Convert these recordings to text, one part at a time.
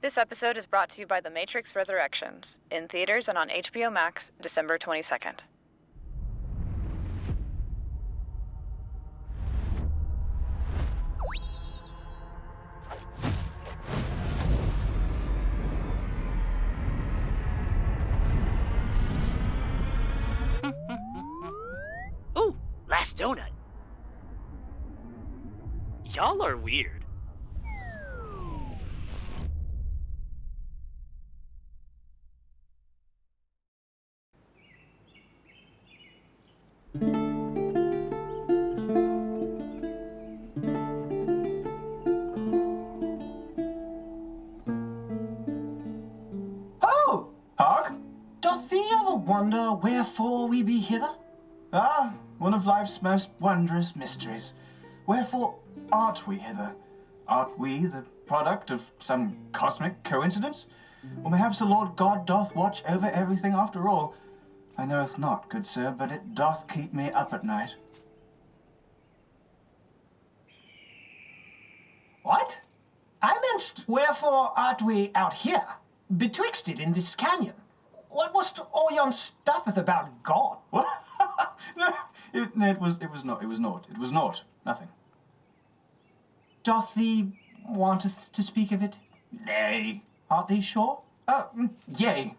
This episode is brought to you by The Matrix Resurrections, in theaters and on HBO Max, December 22nd. Ooh, last donut. Y'all are weird. Life's most wondrous mysteries. Wherefore art we hither? Art we the product of some cosmic coincidence? Or perhaps the Lord God doth watch over everything after all? I knoweth not, good sir, but it doth keep me up at night. What? I meant, wherefore art we out here, betwixt it in this canyon? What was all yon stuffeth about God? What? it, it was it was not it was naught. It was naught. Nothing. Doth thee wanteth to speak of it? Nay. Art thee sure? Uh, mm, yea.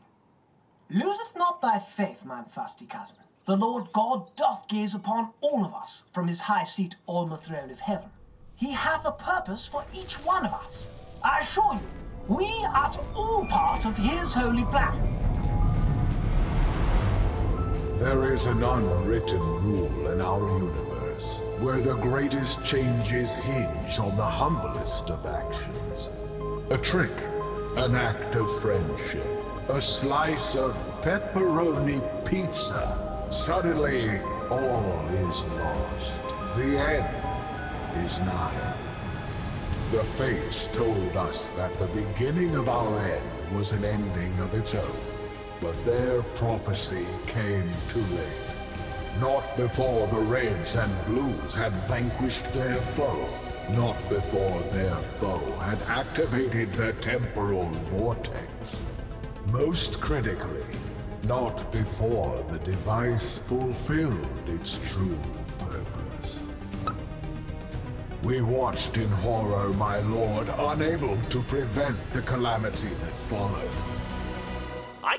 Loseth not thy faith, mine fasty cousin. The Lord God doth gaze upon all of us from his high seat on the throne of heaven. He hath a purpose for each one of us. I assure you, we are all part of his holy plan. There is an unwritten rule in our universe where the greatest changes hinge on the humblest of actions. A trick, an act of friendship, a slice of pepperoni pizza. Suddenly, all is lost. The end is nigh. The fates told us that the beginning of our end was an ending of its own. But their prophecy came too late. Not before the Reds and Blues had vanquished their foe. Not before their foe had activated the temporal vortex. Most critically, not before the device fulfilled its true purpose. We watched in horror, my lord, unable to prevent the calamity that followed.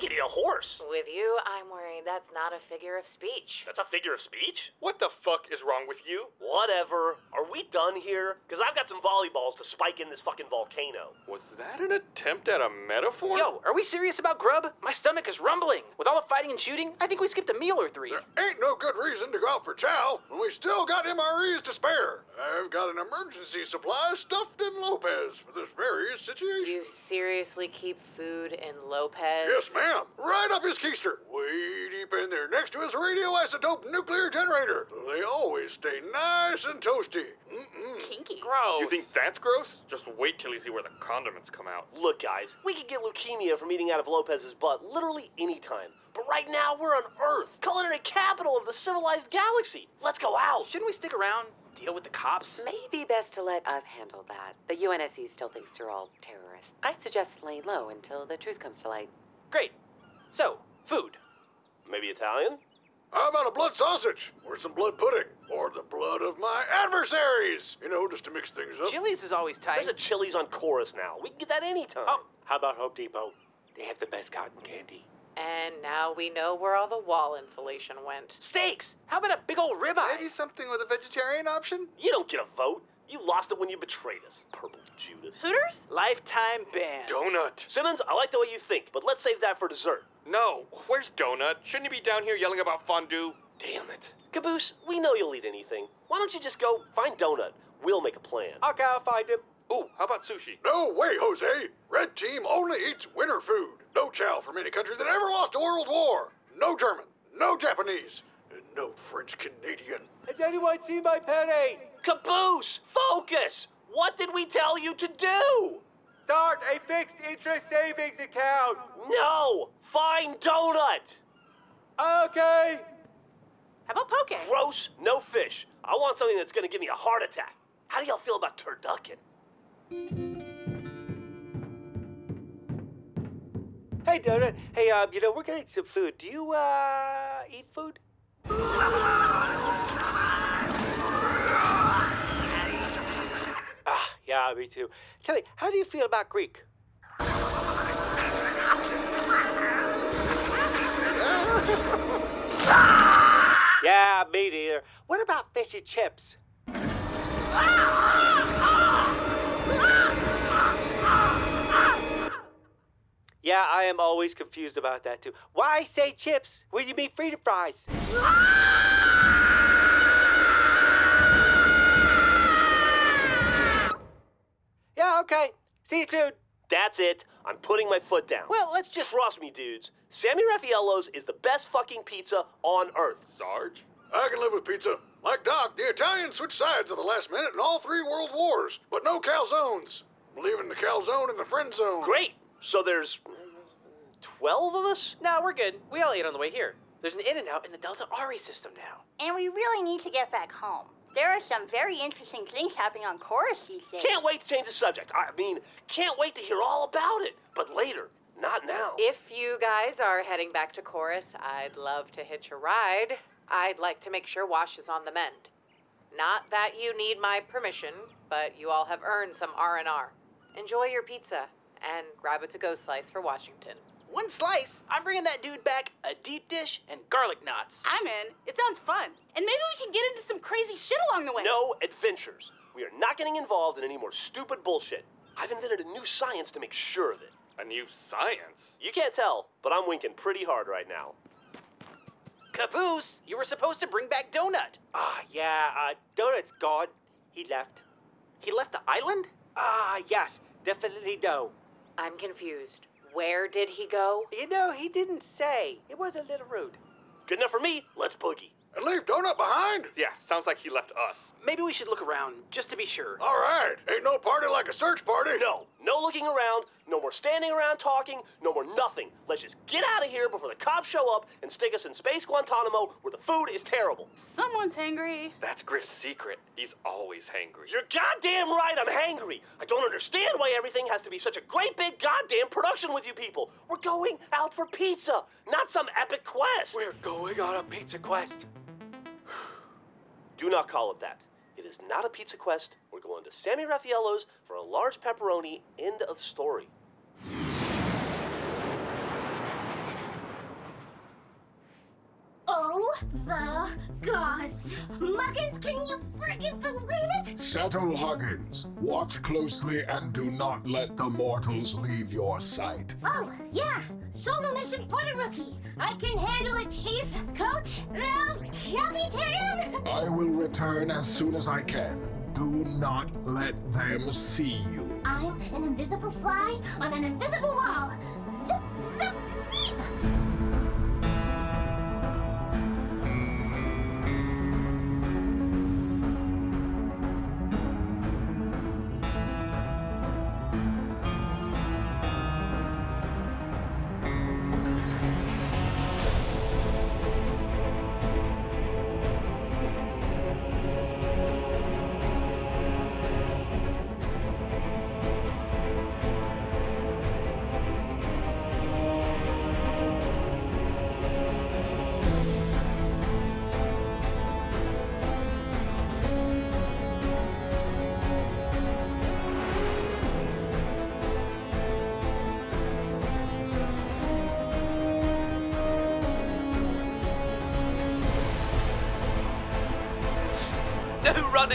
Could eat a horse. With you, I'm worried that's not a figure of speech. That's a figure of speech? What the fuck is wrong with you? Whatever. Are we done here? Because I've got some volleyballs to spike in this fucking volcano. Was that an attempt at a metaphor? Yo, are we serious about grub? My stomach is rumbling. With all the fighting and shooting, I think we skipped a meal or three. There ain't no good reason to go out for chow when we still got MREs to spare. I've got an emergency supply stuffed in Lopez for this very situation. You seriously keep food in Lopez? Yes, ma'am. Right up his keister. Way deep in there, next to his radioisotope nuclear generator. They always stay nice and toasty. Mm-mm. Kinky. Gross. You think that's gross? Just wait till you see where the condiments come out. Look, guys, we could get leukemia from eating out of Lopez's butt literally any time. But right now, we're on Earth, culinary capital of the civilized galaxy. Let's go out. Shouldn't we stick around, deal with the cops? Maybe best to let us handle that. The UNSC still thinks you're all terrorists. I suggest laying low until the truth comes to light. Great. So, food. Maybe Italian? How about a blood sausage? Or some blood pudding? Or the blood of my adversaries? You know, just to mix things up. Chili's is always tight. There's a Chili's on Chorus now. We can get that anytime. Oh. How about Hope Depot? They have the best cotton candy. And now we know where all the wall insulation went. Steaks. How about a big old ribeye? Maybe something with a vegetarian option? You don't get a vote. You lost it when you betrayed us, Purple Judas. Hooters? Lifetime ban. Donut. Simmons, I like the way you think, but let's save that for dessert. No, where's Donut? Shouldn't he be down here yelling about fondue? Damn it. Caboose, we know you'll eat anything. Why don't you just go find Donut? We'll make a plan. Okay, I'll find him. Ooh, how about sushi? No way, Jose. Red team only eats winter food. No chow from any country that ever lost a world war. No German. No Japanese. And no French Canadian. Has anyone seen my penny? Caboose, focus! What did we tell you to do? Start a fixed interest savings account. No! Find Donut! Okay. How about poke? Gross, no fish. I want something that's gonna give me a heart attack. How do y'all feel about turducken? Hey, Donut. Hey, um, you know, we're getting some food. Do you, uh, eat food? Yeah, me too. Tell me, how do you feel about Greek? yeah, me neither. What about fish and chips? Yeah, I am always confused about that too. Why say chips when you mean free fries? Yeah, okay. See you soon. That's it. I'm putting my foot down. Well, let's just. Trust me, dudes. Sammy Raffaello's is the best fucking pizza on earth. Sarge? I can live with pizza. Like Doc, the Italians switched sides at the last minute in all three world wars, but no calzones. Leaving the calzone in the friend zone. Great. So there's 12 of us? No, we're good. We all ate on the way here. There's an In-N-Out in the Delta Ari system now. And we really need to get back home. There are some very interesting things happening on Chorus these days. Can't wait to change the subject. I mean, can't wait to hear all about it. But later, not now. If you guys are heading back to Chorus, I'd love to hitch a ride. I'd like to make sure Wash is on the mend. Not that you need my permission, but you all have earned some R&R. Enjoy your pizza and grab a to-go slice for Washington. One slice. I'm bringing that dude back a deep dish and garlic knots. I'm in. It sounds fun. And maybe we can get into some crazy shit along the way. No adventures. We are not getting involved in any more stupid bullshit. I've invented a new science to make sure of it. A new science? You can't tell, but I'm winking pretty hard right now. Caboose, you were supposed to bring back Donut. Ah, yeah, uh, Donut's gone. He left. He left the island? Ah, yes, definitely no. I'm confused. Where did he go? You know, he didn't say. It was a little rude. Good enough for me. Let's boogie. And leave Donut behind? Yeah, sounds like he left us. Maybe we should look around, just to be sure. All right. Ain't no party like a search party. No, no looking around, no more standing around talking, no more nothing. Let's just get out of here before the cops show up and stick us in Space Guantanamo where the food is terrible. Someone's hangry. That's Grif's secret. He's always hangry. You're goddamn right I'm hangry. I don't understand why everything has to be such a great big goddamn production with you people. We're going out for pizza, not some epic quest. We're going on a pizza quest. Do not call it that. It is not a pizza quest. We're going to Sammy Raffaello's for a large pepperoni. End of story. Oh, the gods. Muggins, can you friggin' believe it? Settle, Huggins. Watch closely and do not let the mortals leave your sight. Oh, yeah. Solo mission for the rookie. I can handle it, Chief. Coach? El Capitan? I will return as soon as I can. Do not let them see you. I'm an invisible fly on an invisible wall. Zip, zip, zip!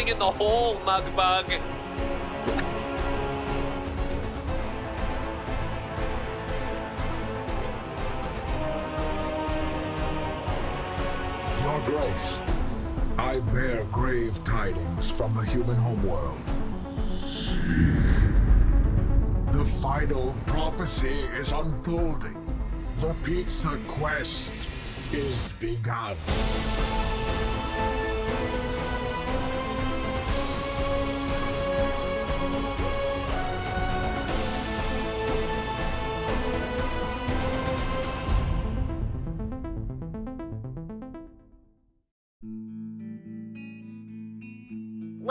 In the hall, Mugbug. Your Grace, I bear grave tidings from the human homeworld. The final prophecy is unfolding. The pizza quest is begun.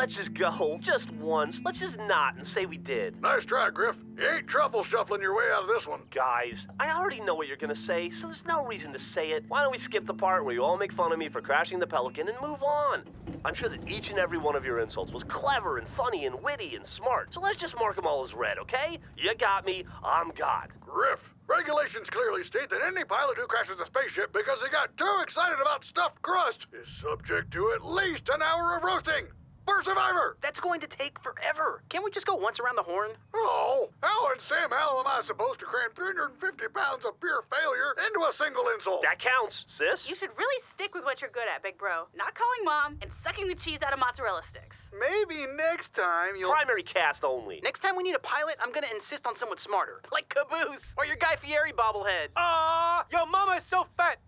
Let's just go. Just once. Let's just not and say we did. Nice try, Grif. You ain't truffle shuffling your way out of this one. Guys, I already know what you're gonna say, so there's no reason to say it. Why don't we skip the part where you all make fun of me for crashing the Pelican and move on? I'm sure that each and every one of your insults was clever and funny and witty and smart, so let's just mark them all as red, okay? You got me. I'm God. Grif, regulations clearly state that any pilot who crashes a spaceship because he got too excited about stuffed crust is subject to at least an hour of roasting. For Survivor! That's going to take forever. Can't we just go once around the horn? Oh, how in Sam Hell am I supposed to cram 350 pounds of pure failure into a single insult? That counts, sis. You should really stick with what you're good at, big bro. Not calling mom and sucking the cheese out of mozzarella sticks. Maybe next time you'll. Primary cast only. Next time we need a pilot, I'm gonna insist on someone smarter. Like Caboose or your Guy Fieri bobblehead. Ah, your mama's so fat.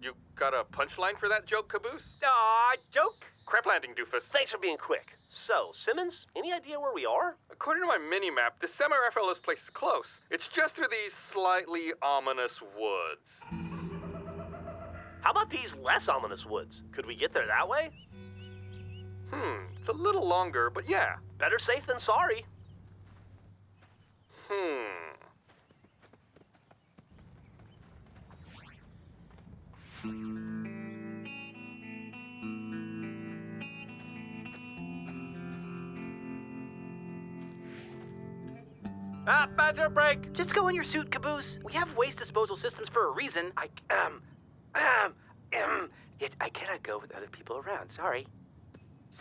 You got a punchline for that joke, Caboose? Ah, joke. Crap landing, doofus. Thanks for being quick. So, Simmons, any idea where we are? According to my mini-map, the Sammy Raffaello's place is close. It's just through these slightly ominous woods. How about these less ominous woods? Could we get there that way? Hmm, it's a little longer, but yeah. Better safe than sorry. Hmm. Ah, bathroom break. Just go in your suit, Caboose. We have waste disposal systems for a reason. I, um, um, um, it, I cannot go with other people around. Sorry.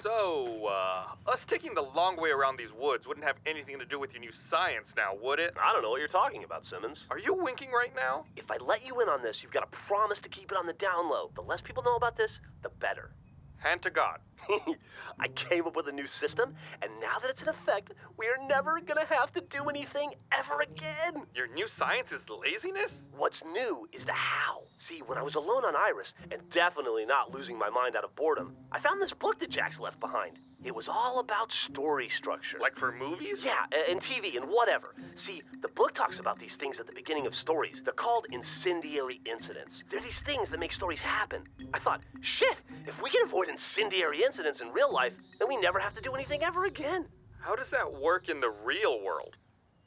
So, uh, us taking the long way around these woods wouldn't have anything to do with your new science now, would it? I don't know what you're talking about, Simmons. Are you winking right now? If I let you in on this, you've got to promise to keep it on the down low. The less people know about this, the better. Hand to God. I came up with a new system, and now that it's in effect, we are never gonna have to do anything ever again. Your new science is laziness? What's new is the how. See, when I was alone on Iris, and definitely not losing my mind out of boredom, I found this book that Jax left behind. It was all about story structure. Like for movies? Yeah, and TV and whatever. See, the book talks about these things at the beginning of stories. They're called incendiary incidents. They're these things that make stories happen. I thought, shit, if we can avoid incendiary incidents in real life, then we never have to do anything ever again. How does that work in the real world?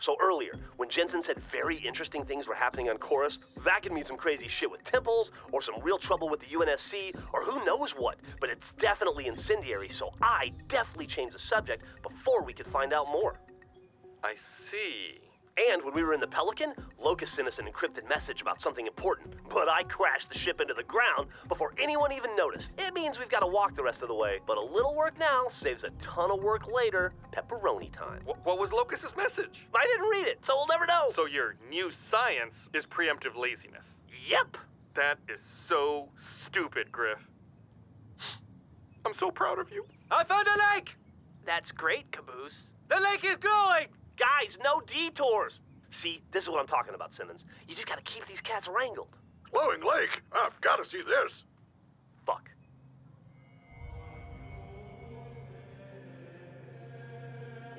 So earlier, when Jensen said very interesting things were happening on Chorus, that could mean some crazy shit with temples, or some real trouble with the UNSC, or who knows what. But it's definitely incendiary, so I definitely changed the subject before we could find out more. I see. And when we were in the Pelican, Locus sent us an encrypted message about something important. But I crashed the ship into the ground before anyone even noticed. It means we've got to walk the rest of the way. But a little work now saves a ton of work later. Pepperoni time. Wh- what was Locus's message? I didn't read it, so we'll never know. So your new science is preemptive laziness. Yep. That is so stupid, Grif. I'm so proud of you. I found a lake. That's great, Caboose. The lake is glowing. Guys, no detours. See, this is what I'm talking about, Simmons. You just gotta keep these cats wrangled. Glowing Lake? I've got to see this. Fuck.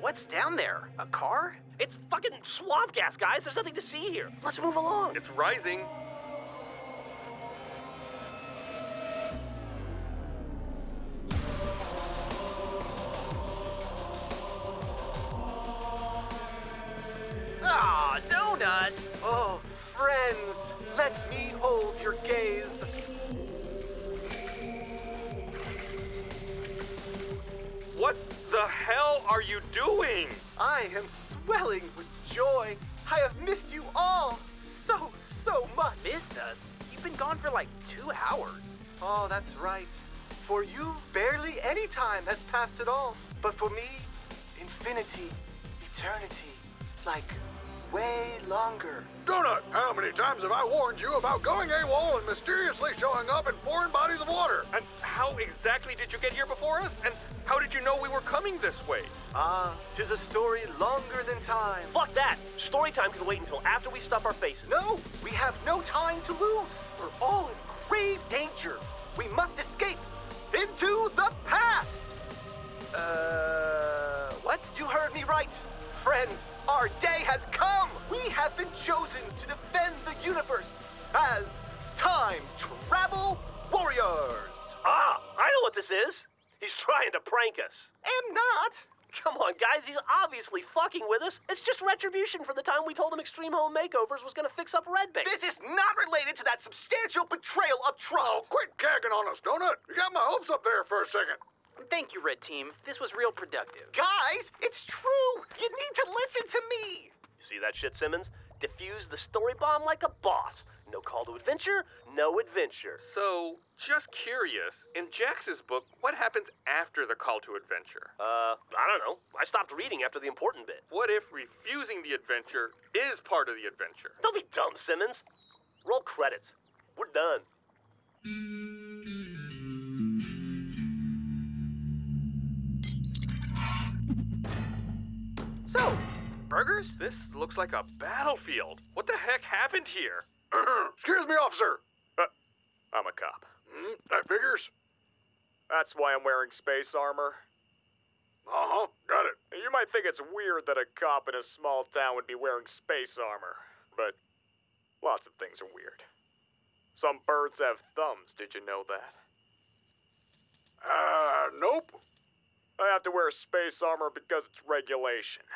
What's down there? A car? It's fucking swamp gas, guys. There's nothing to see here. Let's move along. It's rising. What the hell are you doing? I am swelling with joy. I have missed you all so, so much. Missed us? You've been gone for like two hours. Oh, that's right. For you, barely any time has passed at all. But for me, infinity, eternity, like way longer. Donut, how many times have I warned you about going AWOL and mysteriously showing up in foreign bodies of water? And how exactly did you get here before us? And how did you know we were coming this way? Ah, tis a story longer than time. Fuck that. Story time can wait until after we stuff our faces. No, we have no time to lose. We're all in grave danger. We must escape into the past. Uh, what? You heard me right. Friends, our day has come. We have been chosen to defend the universe as time travel warriors. Ah, I know what what this is? He's trying to prank us. Am not. Come on, guys, he's obviously fucking with us. It's just retribution for the time we told him Extreme Home Makeovers was gonna fix up Red Base. This is not related to that substantial betrayal of trust. Oh, quit gagging on us, Donut. You got my hopes up there for a second. Thank you, Red Team. This was real productive. Guys, it's true. You need to listen to me. You See that shit, Simmons? Diffuse the story bomb like a boss. No call to adventure, no adventure. So, just curious, in Jax's book, what happens after the call to adventure? Uh, I don't know. I stopped reading after the important bit. What if refusing the adventure is part of the adventure? Don't be dumb, Simmons. Roll credits. We're done. So, burgers? This looks like a battlefield. What the heck happened here? Excuse me, officer. Uh, I'm a cop. Hmm, that figures. That's why I'm wearing space armor. Uh huh, got it. You might think it's weird that a cop in a small town would be wearing space armor, but lots of things are weird. Some birds have thumbs, did you know that? Uh, nope. I have to wear space armor because it's regulation.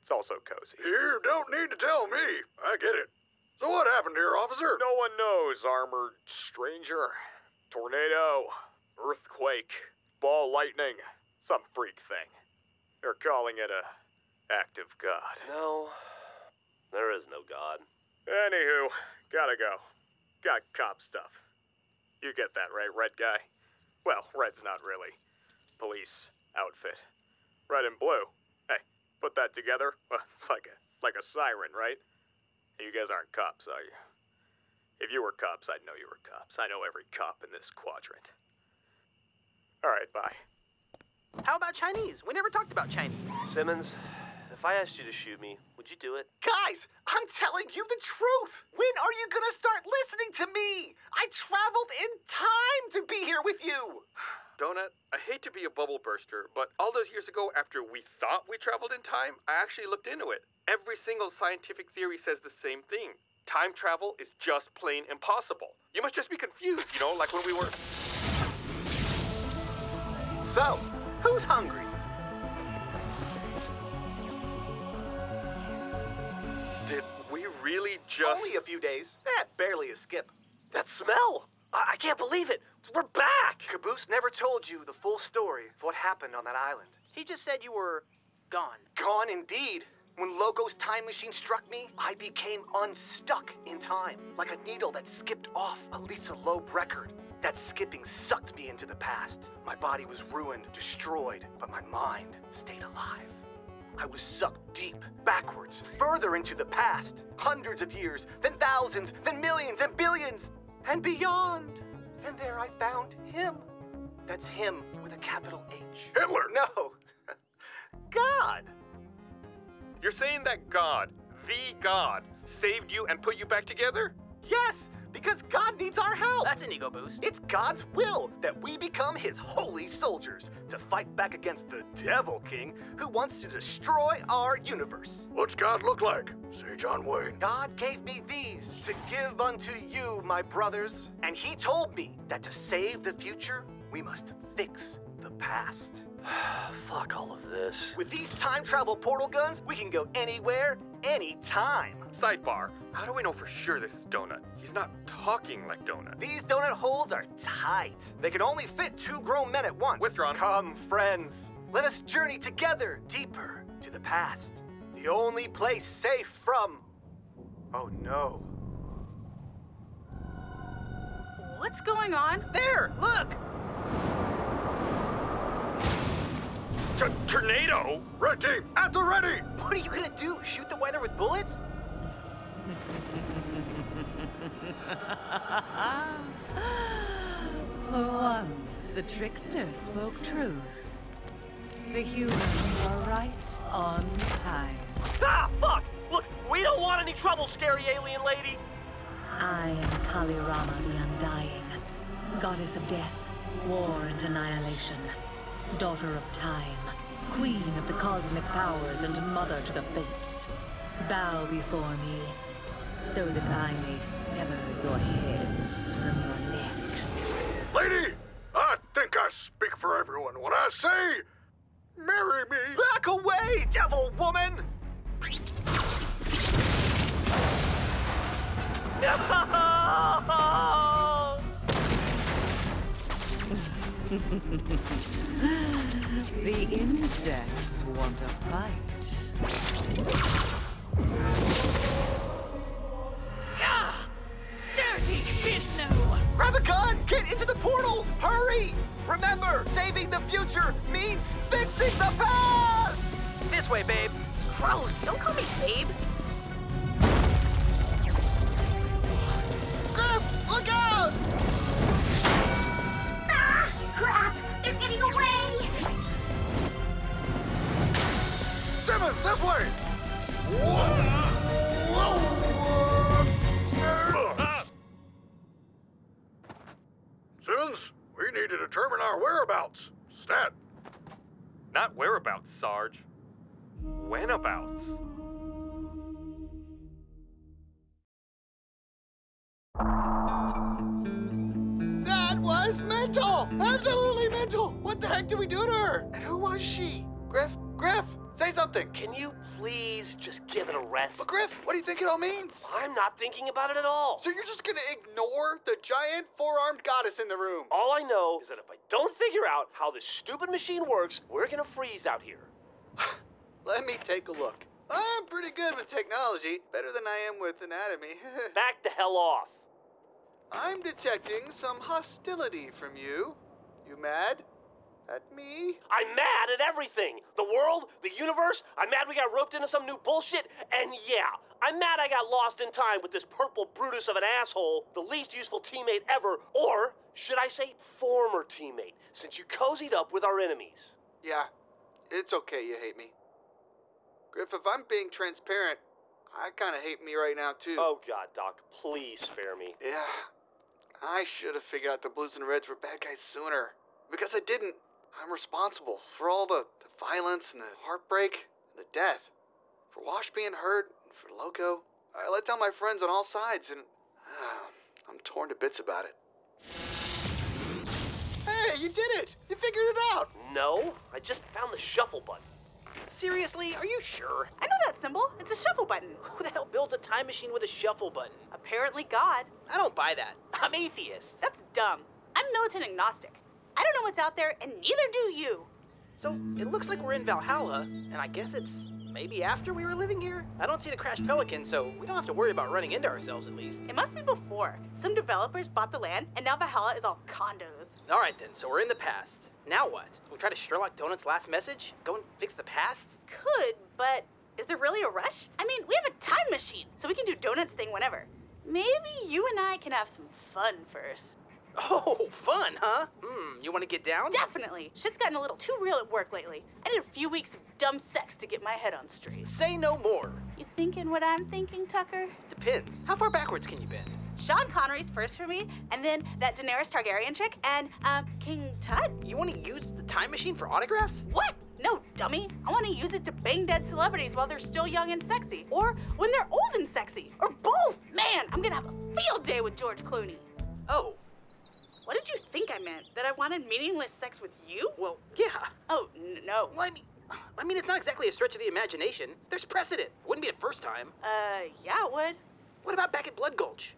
It's also cozy. You don't need to tell me. I get it. So what happened here, officer? No one knows, armored stranger. Tornado, earthquake, ball lightning, some freak thing. They're calling it a act of God. No, there is no God. Anywho, gotta go. Got cop stuff. You get that, right, red guy? Well, red's not really. Police outfit. Red and blue. Hey, put that together. Well, it's like a like a siren, right? You guys aren't cops, are you? If you were cops, I'd know you were cops. I know every cop in this quadrant. All right, bye. How about Chinese? We never talked about Chinese. Simmons, if I asked you to shoot me, would you do it? Guys, I'm telling you the truth. When are you gonna start listening to me? I traveled in time to be here with you. Donut, I hate to be a bubble burster, but all those years ago, after we thought we traveled in time, I actually looked into it. Every single scientific theory says the same thing. Time travel is just plain impossible. You must just be confused, you know, like when we were. So, who's hungry? Did we really just. Only a few days. Eh, barely a skip. That smell! I, I can't believe it. We're back! Caboose never told you the full story of what happened on that island. He just said you were gone. Gone indeed. When Logo's time machine struck me, I became unstuck in time, like a needle that skipped off a Lisa Loeb record. That skipping sucked me into the past. My body was ruined, destroyed, but my mind stayed alive. I was sucked deep, backwards, further into the past. Hundreds of years, then thousands, then millions and billions, and beyond. And there I found him. That's him with a capital H. Hitler! No. God! You're saying that God, the God, saved you and put you back together? Yes, because God needs our help. That's an ego boost. It's God's will that we become his holy soldiers to fight back against the Devil King who wants to destroy our universe. What's God look like? Say John Wayne. God gave me these to give unto you, my brothers. And he told me that to save the future, we must fix the past. Fuck all of this. With these time travel portal guns, we can go anywhere, anytime. Sidebar, how do we know for sure this is Donut? He's not talking like Donut. These donut holes are tight. They can only fit two grown men at once. Withdrawn. Come, friends. Let us journey together deeper to the past. The only place safe from. Oh no. What's going on? There, look! T- tornado? Red team, at the ready! What are you gonna do? Shoot the weather with bullets? For once, the trickster spoke truth. The humans are right on time. Ah, fuck! Look, we don't want any trouble, scary alien lady! I am Kalirama the Undying, goddess of death, war and annihilation, daughter of time, queen of the cosmic powers and mother to the fates. Bow before me, so that I may sever your heads from your necks. Lady, I think I speak for everyone when I say, marry me. Back away, devil woman! No! the insects want a fight. Get into the portals! Hurry! Remember, saving the future means fixing the past! This way, babe. Gross, don't call me babe. Grif, look out! Ah! Crap! They're getting away! Simmons, this way! Simmons, Stat. Not whereabouts, Sarge. Whenabouts. That was mental! Absolutely mental! What the heck did we do to her? And who was she? Grif, Grif, say something. Can you please just give it a rest? But Grif, what do you think it all means? I'm not thinking about it at all. So you're just gonna ignore the giant four-armed goddess in the room? All I know is that if I don't figure out how this stupid machine works, we're gonna freeze out here. Let me take a look. I'm pretty good with technology, better than I am with anatomy. Back the hell off. I'm detecting some hostility from you. You mad? At me? I'm mad at everything. The world, the universe. I'm mad we got roped into some new bullshit. And yeah, I'm mad I got lost in time with this purple Brutus of an asshole, the least useful teammate ever. Or should I say former teammate, since you cozied up with our enemies. Yeah, it's okay you hate me. Grif, if I'm being transparent, I kind of hate me right now, too. Oh, God, Doc, please spare me. Yeah, I should have figured out the Blues and Reds were bad guys sooner. Because I didn't, I'm responsible for all the, the violence and the heartbreak and the death. For Wash being hurt, and for Loco. I let down my friends on all sides, and uh, I'm torn to bits about it. Hey, you did it! You figured it out! No, I just found the shuffle button. Seriously, are you sure? I know that symbol. It's a shuffle button. Who the hell builds a time machine with a shuffle button? Apparently God. I don't buy that. I'm atheist. That's dumb. I'm militant agnostic. Know what's out there, and neither do you. So it looks like we're in Valhalla, and I guess it's maybe after we were living here? I don't see the crashed pelican, so we don't have to worry about running into ourselves at least. It must be before. Some developers bought the land, and now Valhalla is all condos. Alright then, so we're in the past. Now what? We try to Sherlock Donut's last message? Go and fix the past? Could, but is there really a rush? I mean, we have a time machine, so we can do Donut's thing whenever. Maybe you and I can have some fun first. Oh, fun, huh? Hmm, you want to get down? Definitely. Shit's gotten a little too real at work lately. I need a few weeks of dumb sex to get my head on straight. Say no more. You thinking what I'm thinking, Tucker? Depends. How far backwards can you bend? Sean Connery's first for me, and then that Daenerys Targaryen chick, and um, King Tut. You want to use the time machine for autographs? What? No, dummy. I want to use it to bang dead celebrities while they're still young and sexy, or when they're old and sexy, or both. Man, I'm gonna have a field day with George Clooney. Oh. What did you think I meant? That I wanted meaningless sex with you? Well, yeah. Oh, no. Well, I mean, I mean, it's not exactly a stretch of the imagination. There's precedent. Wouldn't be the first time. Uh, yeah, it would. What about back at Blood Gulch?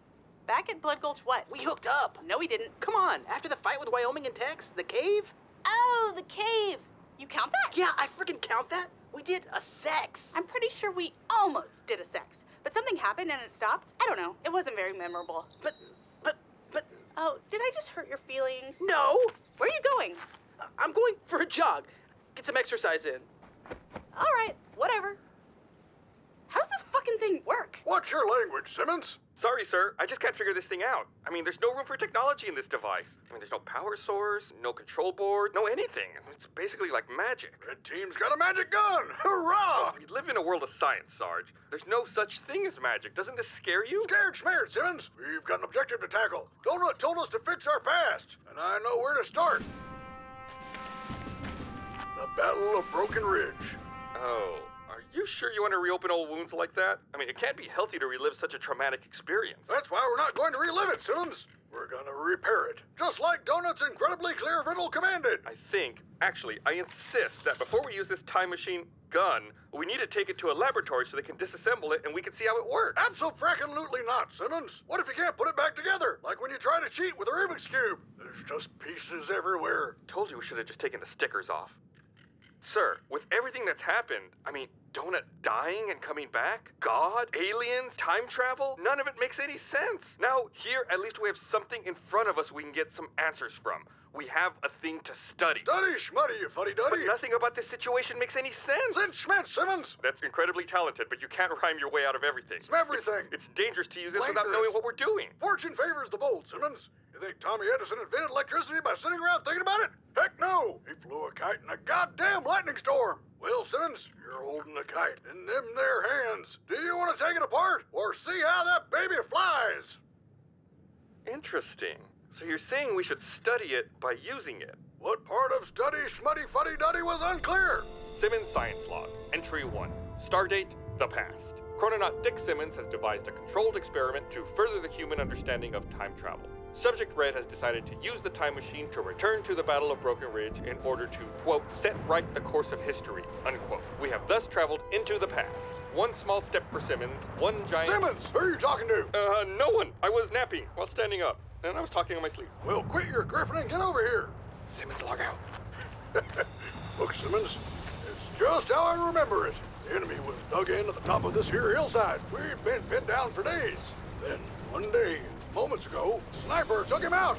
Back at Blood Gulch, what? We hooked up. No, we didn't. Come on, after the fight with Wyoming and Tex, the cave? Oh, the cave. You count that? Yeah, I freaking count that. We did a sex. I'm pretty sure we almost did a sex, but something happened and it stopped. I don't know. It wasn't very memorable. But, but, but. Oh, did I just hurt your feelings? No. Where are you going? I'm going for a jog. Get some exercise in. All right, whatever. How does this fucking thing work? What's your language, Simmons? Sorry, sir. I just can't figure this thing out. I mean, there's no room for technology in this device. I mean, there's no power source, no control board, no anything. It's basically like magic. Red team's got a magic gun! Hurrah! We live in a world of science, Sarge. There's no such thing as magic. Doesn't this scare you? Scared, smeared, Simmons. We've got an objective to tackle. Donut told us to fix our past, and I know where to start. The Battle of Broken Ridge. Oh, you sure you want to reopen old wounds like that? I mean, it can't be healthy to relive such a traumatic experience. That's why we're not going to relive it, Simmons. We're gonna repair it, just like Donut's incredibly clear riddle commanded. I think, actually, I insist that before we use this time machine gun, we need to take it to a laboratory so they can disassemble it and we can see how it works. Absolutely not, Simmons. What if you can't put it back together, like when you try to cheat with a Rubik's Cube? There's just pieces everywhere. Told you we should have just taken the stickers off. Sir, with everything that's happened, I mean, Donut dying and coming back? God? Aliens? Time travel? None of it makes any sense. Now, here, at least we have something in front of us we can get some answers from. We have a thing to study. Study, schmuddy, you fuddy But nothing about this situation makes any sense. Then Schmidt, Simmons. That's incredibly talented, but you can't rhyme your way out of everything. It's everything. It's dangerous to use this without knowing what we're doing. Fortune favors the bold, Simmons. You think Tommy Edison invented electricity by sitting around thinking about it? Heck no! He flew a kite in a goddamn lightning storm. Well, Simmons, you're holding the kite in them there hands. Do you want to take it apart or see how that baby flies? Interesting. So you're saying we should study it by using it? What part of study schmuddy fuddy duddy was unclear? Simmons Science Log, Entry 1. Stardate, the past. Chrononaut Dick Simmons has devised a controlled experiment to further the human understanding of time travel. Subject Red has decided to use the time machine to return to the Battle of Broken Ridge in order to, quote, set right the course of history, unquote. We have thus traveled into the past. One small step for Simmons, one giant. Simmons, who are you talking to? Uh, no one. I was napping while standing up, and I was talking in my sleep. Well, quit your griffin and get over here. Simmons, log out. Look, Simmons, it's just how I remember it. The enemy was dug in at the top of this here hillside. We've been pinned down for days. Then, one day, moments ago, sniper took him out.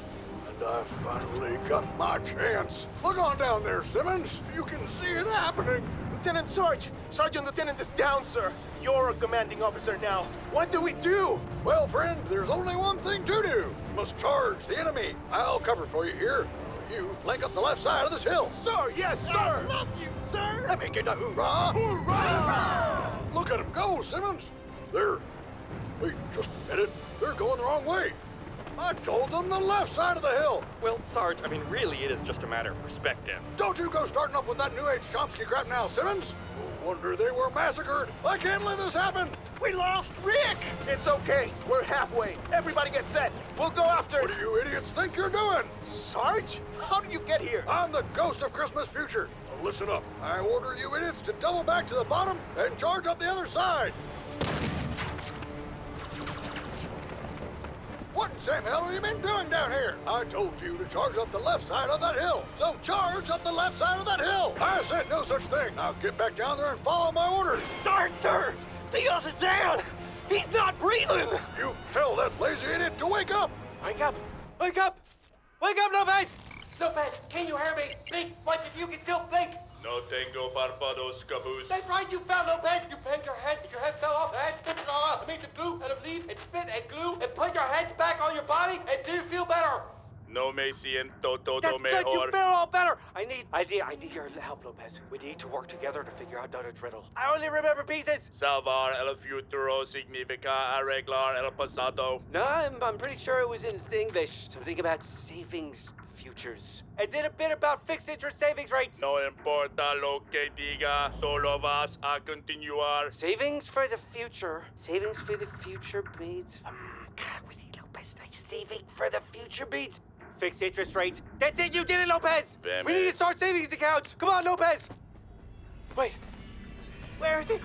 And I finally got my chance. Look on down there, Simmons. You can see it happening. Lieutenant Sarge! Sergeant Lieutenant is down, sir. You're a commanding officer now. What do we do? Well, friend, there's only one thing to do. You must charge the enemy. I'll cover for you here. You flank up the left side of this hill. Sir, yes, sir! I love you, sir! Let me get a hoorah! Hoorah! Look at him go, Simmons. They're... Wait, just a minute. They're going the wrong way. I told them the left side of the hill. Well, Sarge, I mean, really, it is just a matter of perspective. Don't you go starting up with that New Age Chomsky crap now, Simmons. No wonder they were massacred. I can't let this happen. We lost Rick! It's okay. We're halfway. Everybody get set. We'll go after... What do you idiots think you're doing? Sarge? How did you get here? I'm the ghost of Christmas future. Now listen up. I order you idiots to double back to the bottom and charge up the other side. What in Sam hell have you been doing down here? I told you to charge up the left side of that hill. So charge up the left side of that hill. I said no such thing. Now get back down there and follow my orders. Sarge, sir! Dios is down! He's not breathing! You tell that lazy idiot to wake up. Wake up! Wake up! Wake up, Lopez! Lopez, can you hear me? Think like if you can still think. No tengo barbados, caboose. That's right, you fell, Lopez. You banged your head, your head fell off, and spit it all out. I made the glue out of leaf and spit and glue and put your head back on your body, and do you feel better? No me siento todo That's mejor. good, you feel all better! I need, I need, I need your help, Lopez. We need to work together to figure out Donut's riddle. I only remember pieces! Salvar el futuro significa arreglar el pasado. No, I'm, I'm pretty sure it was in English. Something about savings futures. And then a bit about fixed interest savings rates. No importa lo que diga, solo vas a continuar. Savings for the future. Savings for the future beats. Um, God, we need Lopez. Nice saving for the future beats. Fixed interest rates. That's it, you did it, Lopez! Damn we need to start savings accounts. Come on, Lopez! Wait. Where is it?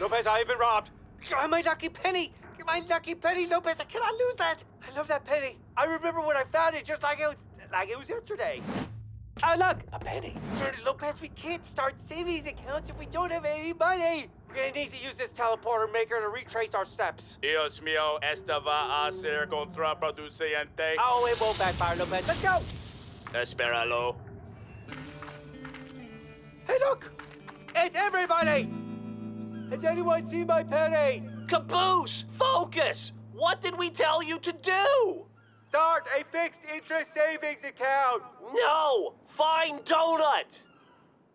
Lopez, I have been robbed. Oh, my lucky penny! My lucky penny, Lopez! I cannot lose that! I love that penny. I remember when I found it just like it was like it was yesterday. Oh, look! A penny. Sir Lopez, we can't start savings accounts if we don't have any money. We're gonna need to use this teleporter maker to retrace our steps. Dios mío, esta va a ser contraproducente. Oh, it won't backfire, Lopez. Let's go! Espéralo. Hey, look! It's everybody! Has anyone seen my penny? Caboose! Focus! What did we tell you to do? Start a fixed interest savings account. No! Find Donut!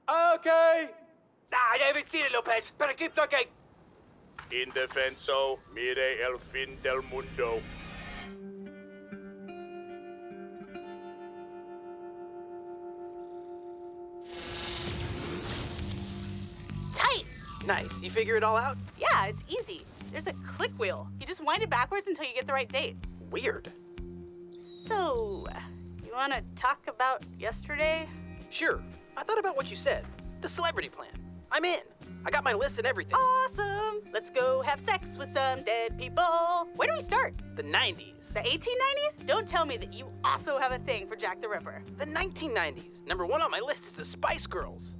Okay. Nah, I haven't seen it, Lopez. Better keep looking. Indefenso, mire el fin del mundo. Tight! Nice. You figure it all out? Yeah, it's easy. There's a click wheel. You just wind it backwards until you get the right date. Weird. So, you want to talk about yesterday? Sure. I thought about what you said. The celebrity plan. I'm in. I got my list and everything. Awesome! Let's go have sex with some dead people. Where do we start? The 90s. The 1890s? Don't tell me that you also have a thing for Jack the Ripper. The 1990s. Number one on my list is the Spice Girls.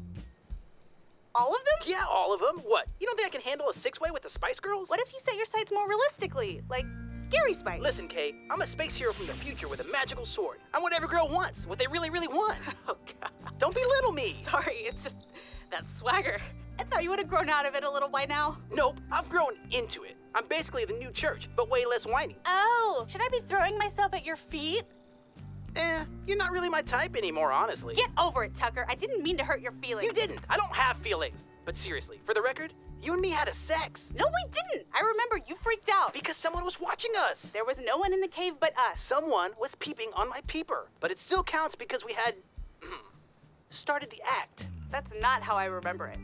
All of them? Yeah, all of them. What? You don't think I can handle a six way with the Spice Girls? What if you set your sights more realistically? Like, Scary Spice? Listen, Kai, I'm a space hero from the future with a magical sword. I'm what every girl wants, what they really, really want. oh, God. Don't belittle me. Sorry, it's just that swagger. I thought you would have grown out of it a little by now. Nope, I've grown into it. I'm basically the new church, but way less whiny. Oh, should I be throwing myself at your feet? Eh, you're not really my type anymore, honestly. Get over it, Tucker. I didn't mean to hurt your feelings. You didn't. I don't have feelings. But seriously, for the record, you and me had a sex. No, we didn't. I remember you freaked out. Because someone was watching us. There was no one in the cave but us. Someone was peeping on my peeper. But it still counts because we had. started the act. That's not how I remember it.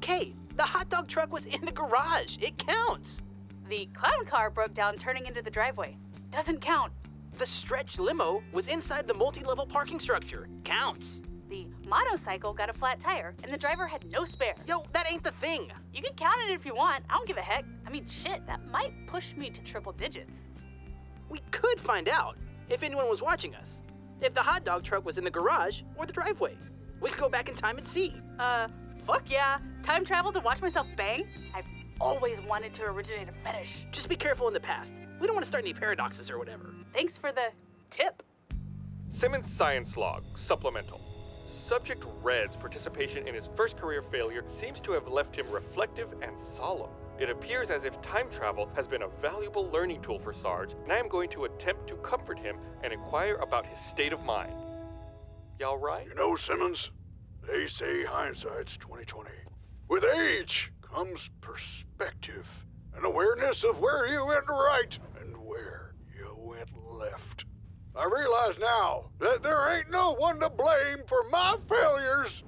Kate, the hot dog truck was in the garage. It counts. The clown car broke down turning into the driveway. Doesn't count. The stretch limo was inside the multi level parking structure. Counts. The motorcycle got a flat tire, and the driver had no spare. Yo, that ain't the thing. You can count it if you want. I don't give a heck. I mean, shit, that might push me to triple digits. We could find out if anyone was watching us. If the hot dog truck was in the garage or the driveway. We could go back in time and see. Uh, fuck yeah. Time travel to watch myself bang? I've always wanted to originate a fetish. Just be careful in the past. We don't want to start any paradoxes or whatever. Thanks for the tip. Simmons Science Log, supplemental. Subject Red's participation in his first career failure seems to have left him reflective and solemn. It appears as if time travel has been a valuable learning tool for Sarge, and I am going to attempt to comfort him and inquire about his state of mind. Y'all right? You know, Simmons, they say hindsight's 2020. With age comes perspective, an awareness of where you went right and where you went left. I realize now that there ain't no one to blame for my failures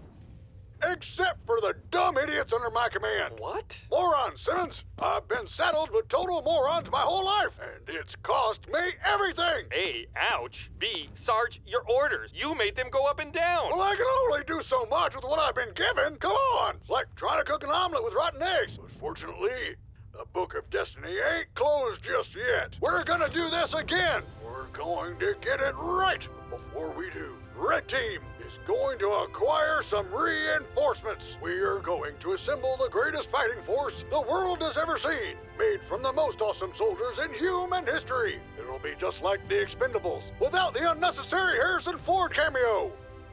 except for the dumb idiots under my command. What? Moron, Simmons. I've been saddled with total morons my whole life, and it's cost me everything. A, ouch. B, Sarge, your orders. You made them go up and down. Well, I can only do so much with what I've been given. Come on. It's like trying to cook an omelet with rotten eggs. But fortunately, the Book of Destiny ain't closed just yet. We're gonna do this again. We're going to get it right. Before we do, Red Team is going to acquire some reinforcements. We are going to assemble the greatest fighting force the world has ever seen, made from the most awesome soldiers in human history. It'll be just like the Expendables, without the unnecessary Harrison Ford cameo.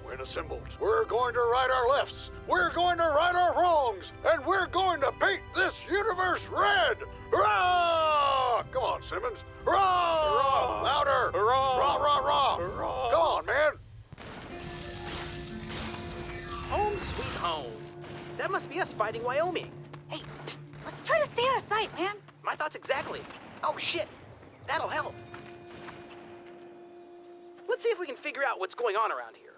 When assembled, we're going to right our lefts, we're going to right our wrongs, and we're going to paint this universe red. Hurrah! Come on, Simmons. Hurrah! Hurrah! Louder! Hurrah! Rah, rah, rah! Hurrah! Come on, man. Home sweet home. That must be us fighting Wyoming. Hey, let's try to stay out of sight, man. My thoughts exactly. Oh shit, that'll help. Let's see if we can figure out what's going on around here.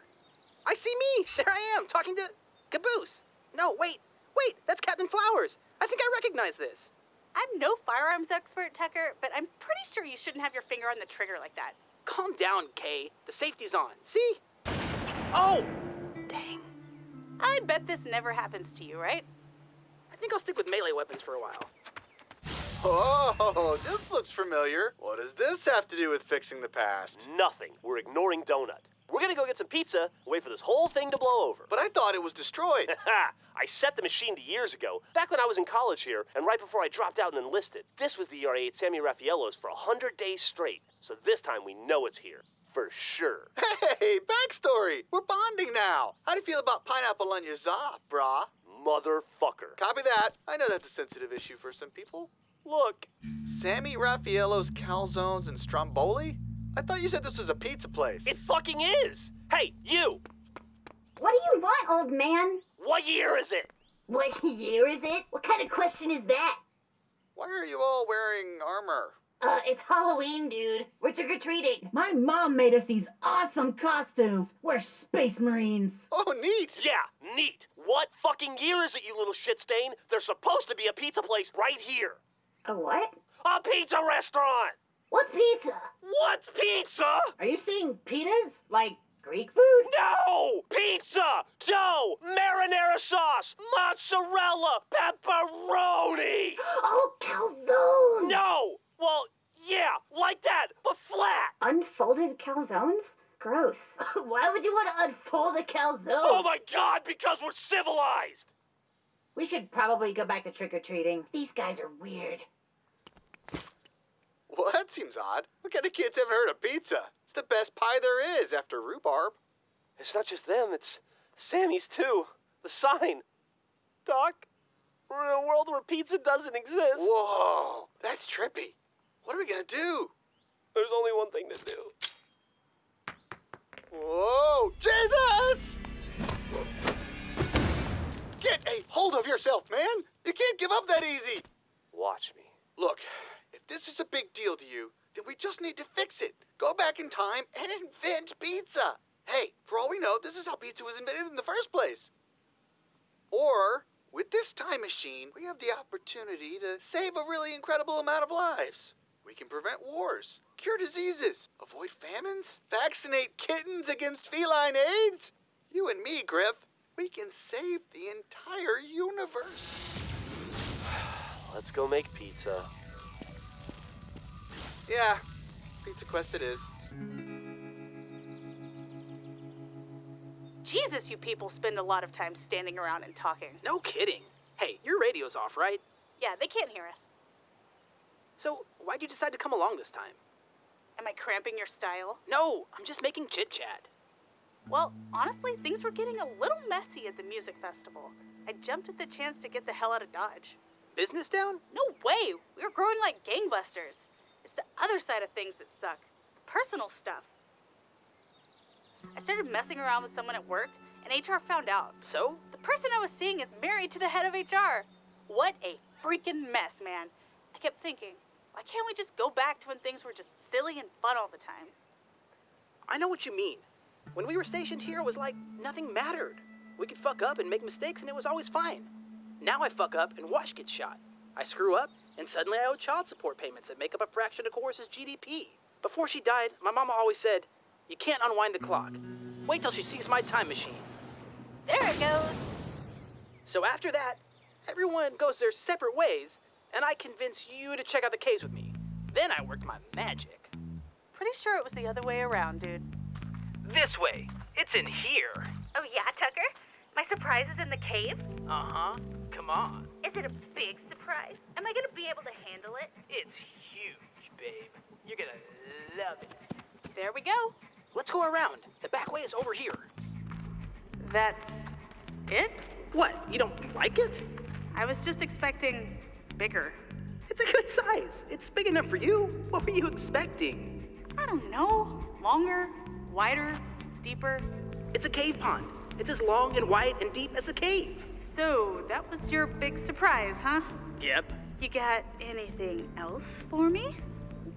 I see me. There I am, talking to Caboose. No, wait, wait, that's Captain Flowers. I think I recognize this. I'm no firearms expert, Tucker, but I'm pretty sure you shouldn't have your finger on the trigger like that. Calm down, Kai. The safety's on. See? Oh! Dang. I bet this never happens to you, right? I think I'll stick with melee weapons for a while. Oh, this looks familiar. What does this have to do with fixing the past? Nothing. We're ignoring Donut. We're gonna go get some pizza wait for this whole thing to blow over. But I thought it was destroyed. I set the machine to years ago, back when I was in college here, and right before I dropped out and enlisted. This was the ER 8 Sammy Raffaello's for a hundred days straight. So this time we know it's here. For sure. Hey, backstory. We're bonding now. How do you feel about pineapple on your za, brah? Motherfucker. Copy that. I know that's a sensitive issue for some people. Look. Sammy Raffaello's calzones and stromboli? I thought you said this was a pizza place. It fucking is. Hey, you. What do you want, old man? What year is it? What year is it? What kind of question is that? Why are you all wearing armor? Uh, it's Halloween, dude. We're trick or treating. My mom made us these awesome costumes. We're space marines. Oh, neat. Yeah, neat. What fucking year is it, you little shit stain? There's supposed to be a pizza place right here. A what? A pizza restaurant. What's pizza? What's pizza? Are you saying pitas? Like Greek food? No! Pizza! Dough! Marinara sauce! Mozzarella! Pepperoni! Oh, calzones! No! Well, yeah, like that, but flat! Unfolded calzones? Gross. Why would you want to unfold a calzone? Oh my god, because we're civilized! We should probably go back to trick or treating. These guys are weird. Well, that seems odd. What kind of kids haven't heard of pizza? It's the best pie there is after rhubarb. It's not just them, it's Sammy's too. The sign. Doc, we're in a world where pizza doesn't exist. Whoa, that's trippy. What are we gonna do? There's only one thing to do. Whoa, Jesus! Get a hold of yourself, man! You can't give up that easy! Watch me. Look, this is a big deal to you, then we just need to fix it. Go back in time and invent pizza. Hey, for all we know, this is how pizza was invented in the first place. Or, with this time machine, we have the opportunity to save a really incredible amount of lives. We can prevent wars, cure diseases, avoid famines, vaccinate kittens against feline AIDS. You and me, Grif, we can save the entire universe. Let's go make pizza. Yeah, Pizza Quest it is. Jesus, you people spend a lot of time standing around and talking. No kidding. Hey, your radio's off, right? Yeah, they can't hear us. So, why'd you decide to come along this time? Am I cramping your style? No, I'm just making chit chat. Well, honestly, things were getting a little messy at the music festival. I jumped at the chance to get the hell out of Dodge. Business down? No way! We were growing like gangbusters. It's the other side of things that suck the personal stuff. I started messing around with someone at work, and HR found out. So? The person I was seeing is married to the head of HR. What a freaking mess, man. I kept thinking, why can't we just go back to when things were just silly and fun all the time? I know what you mean. When we were stationed here, it was like nothing mattered. We could fuck up and make mistakes, and it was always fine. Now I fuck up and Wash gets shot. I screw up, and suddenly I owe child support payments that make up a fraction of Chorus's GDP. Before she died, my mama always said, You can't unwind the clock. Wait till she sees my time machine. There it goes. So after that, everyone goes their separate ways, and I convince you to check out the caves with me. Then I worked my magic. Pretty sure it was the other way around, dude. This way. It's in here. Oh, yeah, Tucker? My surprise is in the cave? Uh huh. Come on. Is it a big surprise? Am I gonna be able to handle it? It's huge, babe. You're gonna love it. There we go. Let's go around. The back way is over here. That's it? What? You don't like it? I was just expecting bigger. It's a good size. It's big enough for you. What were you expecting? I don't know. Longer, wider, deeper. It's a cave pond. It's as long and wide and deep as a cave. So, that was your big surprise, huh? Yep. You got anything else for me?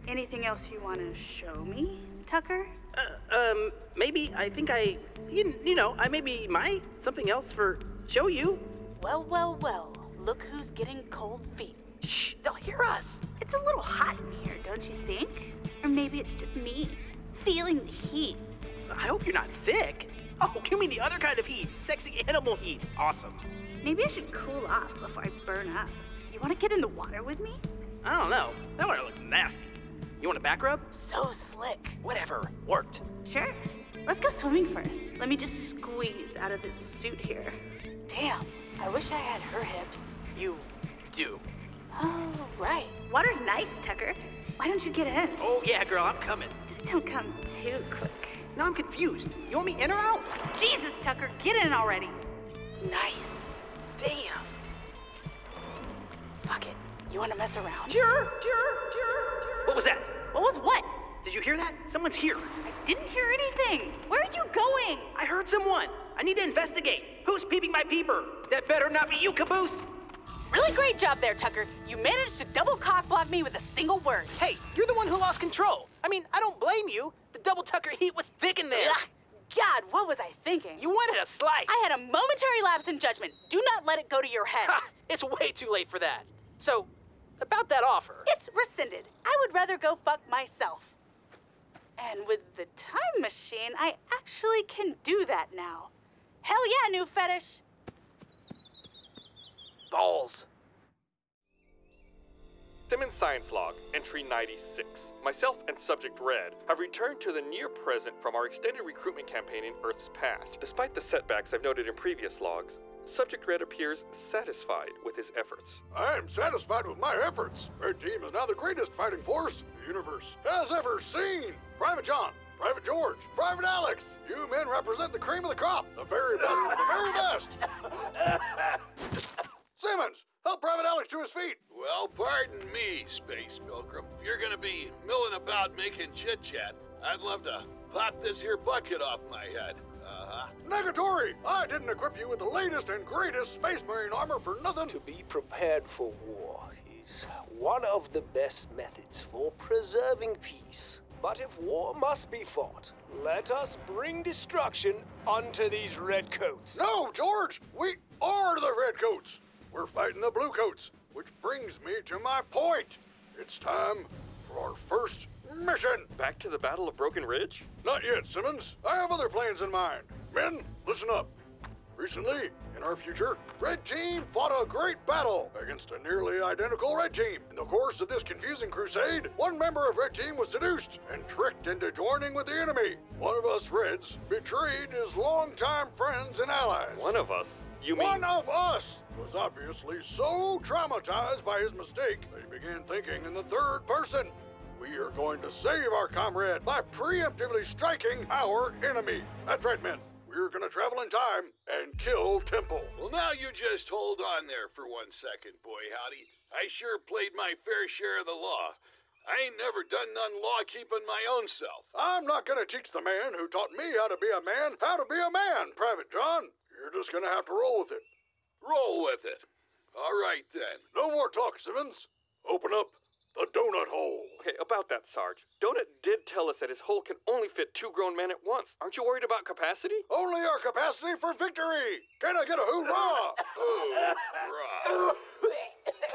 Anything else you want to show me, Tucker? Uh, um, maybe I think I, you, you know, I maybe might something else for show you. Well, well, well. Look who's getting cold feet. Shh, they'll hear us. It's a little hot in here, don't you think? Or maybe it's just me feeling the heat. I hope you're not sick. Oh, give me the other kind of heat. Sexy animal heat. Awesome. Maybe I should cool off before I burn up. You want to get in the water with me? I don't know. That water looks nasty. You want a back rub? So slick. Whatever. Worked. Sure. Let's go swimming first. Let me just squeeze out of this suit here. Damn, I wish I had her hips. You do. Oh, right. Water's nice, Tucker. Why don't you get in? Oh, yeah, girl, I'm coming. Just don't come too quick. Now I'm confused. You want me in or out? Jesus, Tucker, get in already. Nice. Damn. Fuck it. You want to mess around? Sure, sure, sure, sure. What was that? What was what? Did you hear that? Someone's here. I didn't hear anything. Where are you going? I heard someone. I need to investigate. Who's peeping my peeper? That better not be you, Caboose. Really great job there, Tucker. You managed to double cock block me with a single word. Hey, you're the one who lost control. I mean, I don't blame you. The double Tucker heat was thick in there. Ugh. God, what was I thinking? You wanted a slice. I had a momentary lapse in judgment. Do not let it go to your head. Ha! It's way too late for that. So, about that offer. It's rescinded. I would rather go fuck myself. And with the time machine, I actually can do that now. Hell yeah, new fetish. Balls. Simmons Science Log, entry 96. Myself and Subject Red have returned to the near present from our extended recruitment campaign in Earth's past. Despite the setbacks I've noted in previous logs, Subject Red appears satisfied with his efforts. I'm satisfied with my efforts. Red Team is now the greatest fighting force the universe has ever seen. Private John, Private George, Private Alex, you men represent the cream of the crop, the very best of the very best. Simmons, help Private Alex to his feet. Well, pardon me, Space Pilgrim. If you're gonna be milling about making chit chat, I'd love to pop this here bucket off my head. Uh-huh. Negatory! I didn't equip you with the latest and greatest Space Marine armor for nothing. To be prepared for war is one of the best methods for preserving peace. But if war must be fought, let us bring destruction onto these redcoats. No, George! We are the Redcoats! We're fighting the Bluecoats, which brings me to my point. It's time for our first mission. Back to the Battle of Broken Ridge? Not yet, Simmons. I have other plans in mind. Men, listen up. Recently, in our future, Red Team fought a great battle against a nearly identical Red Team. In the course of this confusing crusade, one member of Red Team was seduced and tricked into joining with the enemy. One of us Reds betrayed his longtime friends and allies. One of us? You mean... One of us was obviously so traumatized by his mistake that he began thinking in the third person. We are going to save our comrade by preemptively striking our enemy. That's right, men. We're gonna travel in time and kill Temple. Well, now you just hold on there for one second, boy howdy. I sure played my fair share of the law. I ain't never done none law keeping my own self. I'm not gonna teach the man who taught me how to be a man how to be a man, Private John. You're just gonna have to roll with it. Roll with it. All right, then. No more talk, Simmons. Open up the donut hole. Okay, about that, Sarge. Donut did tell us that his hole can only fit two grown men at once. Aren't you worried about capacity? Only our capacity for victory. Can I get a hoorah? hoorah.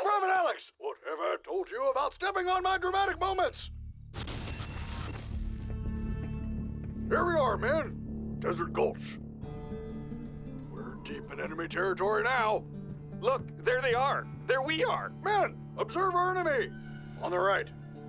Private Alex, what have I told you about stepping on my dramatic moments? Here we are, men. Desert Gulch. We're deep in enemy territory now. Look, there they are. There we are. Men, observe our enemy. On the right.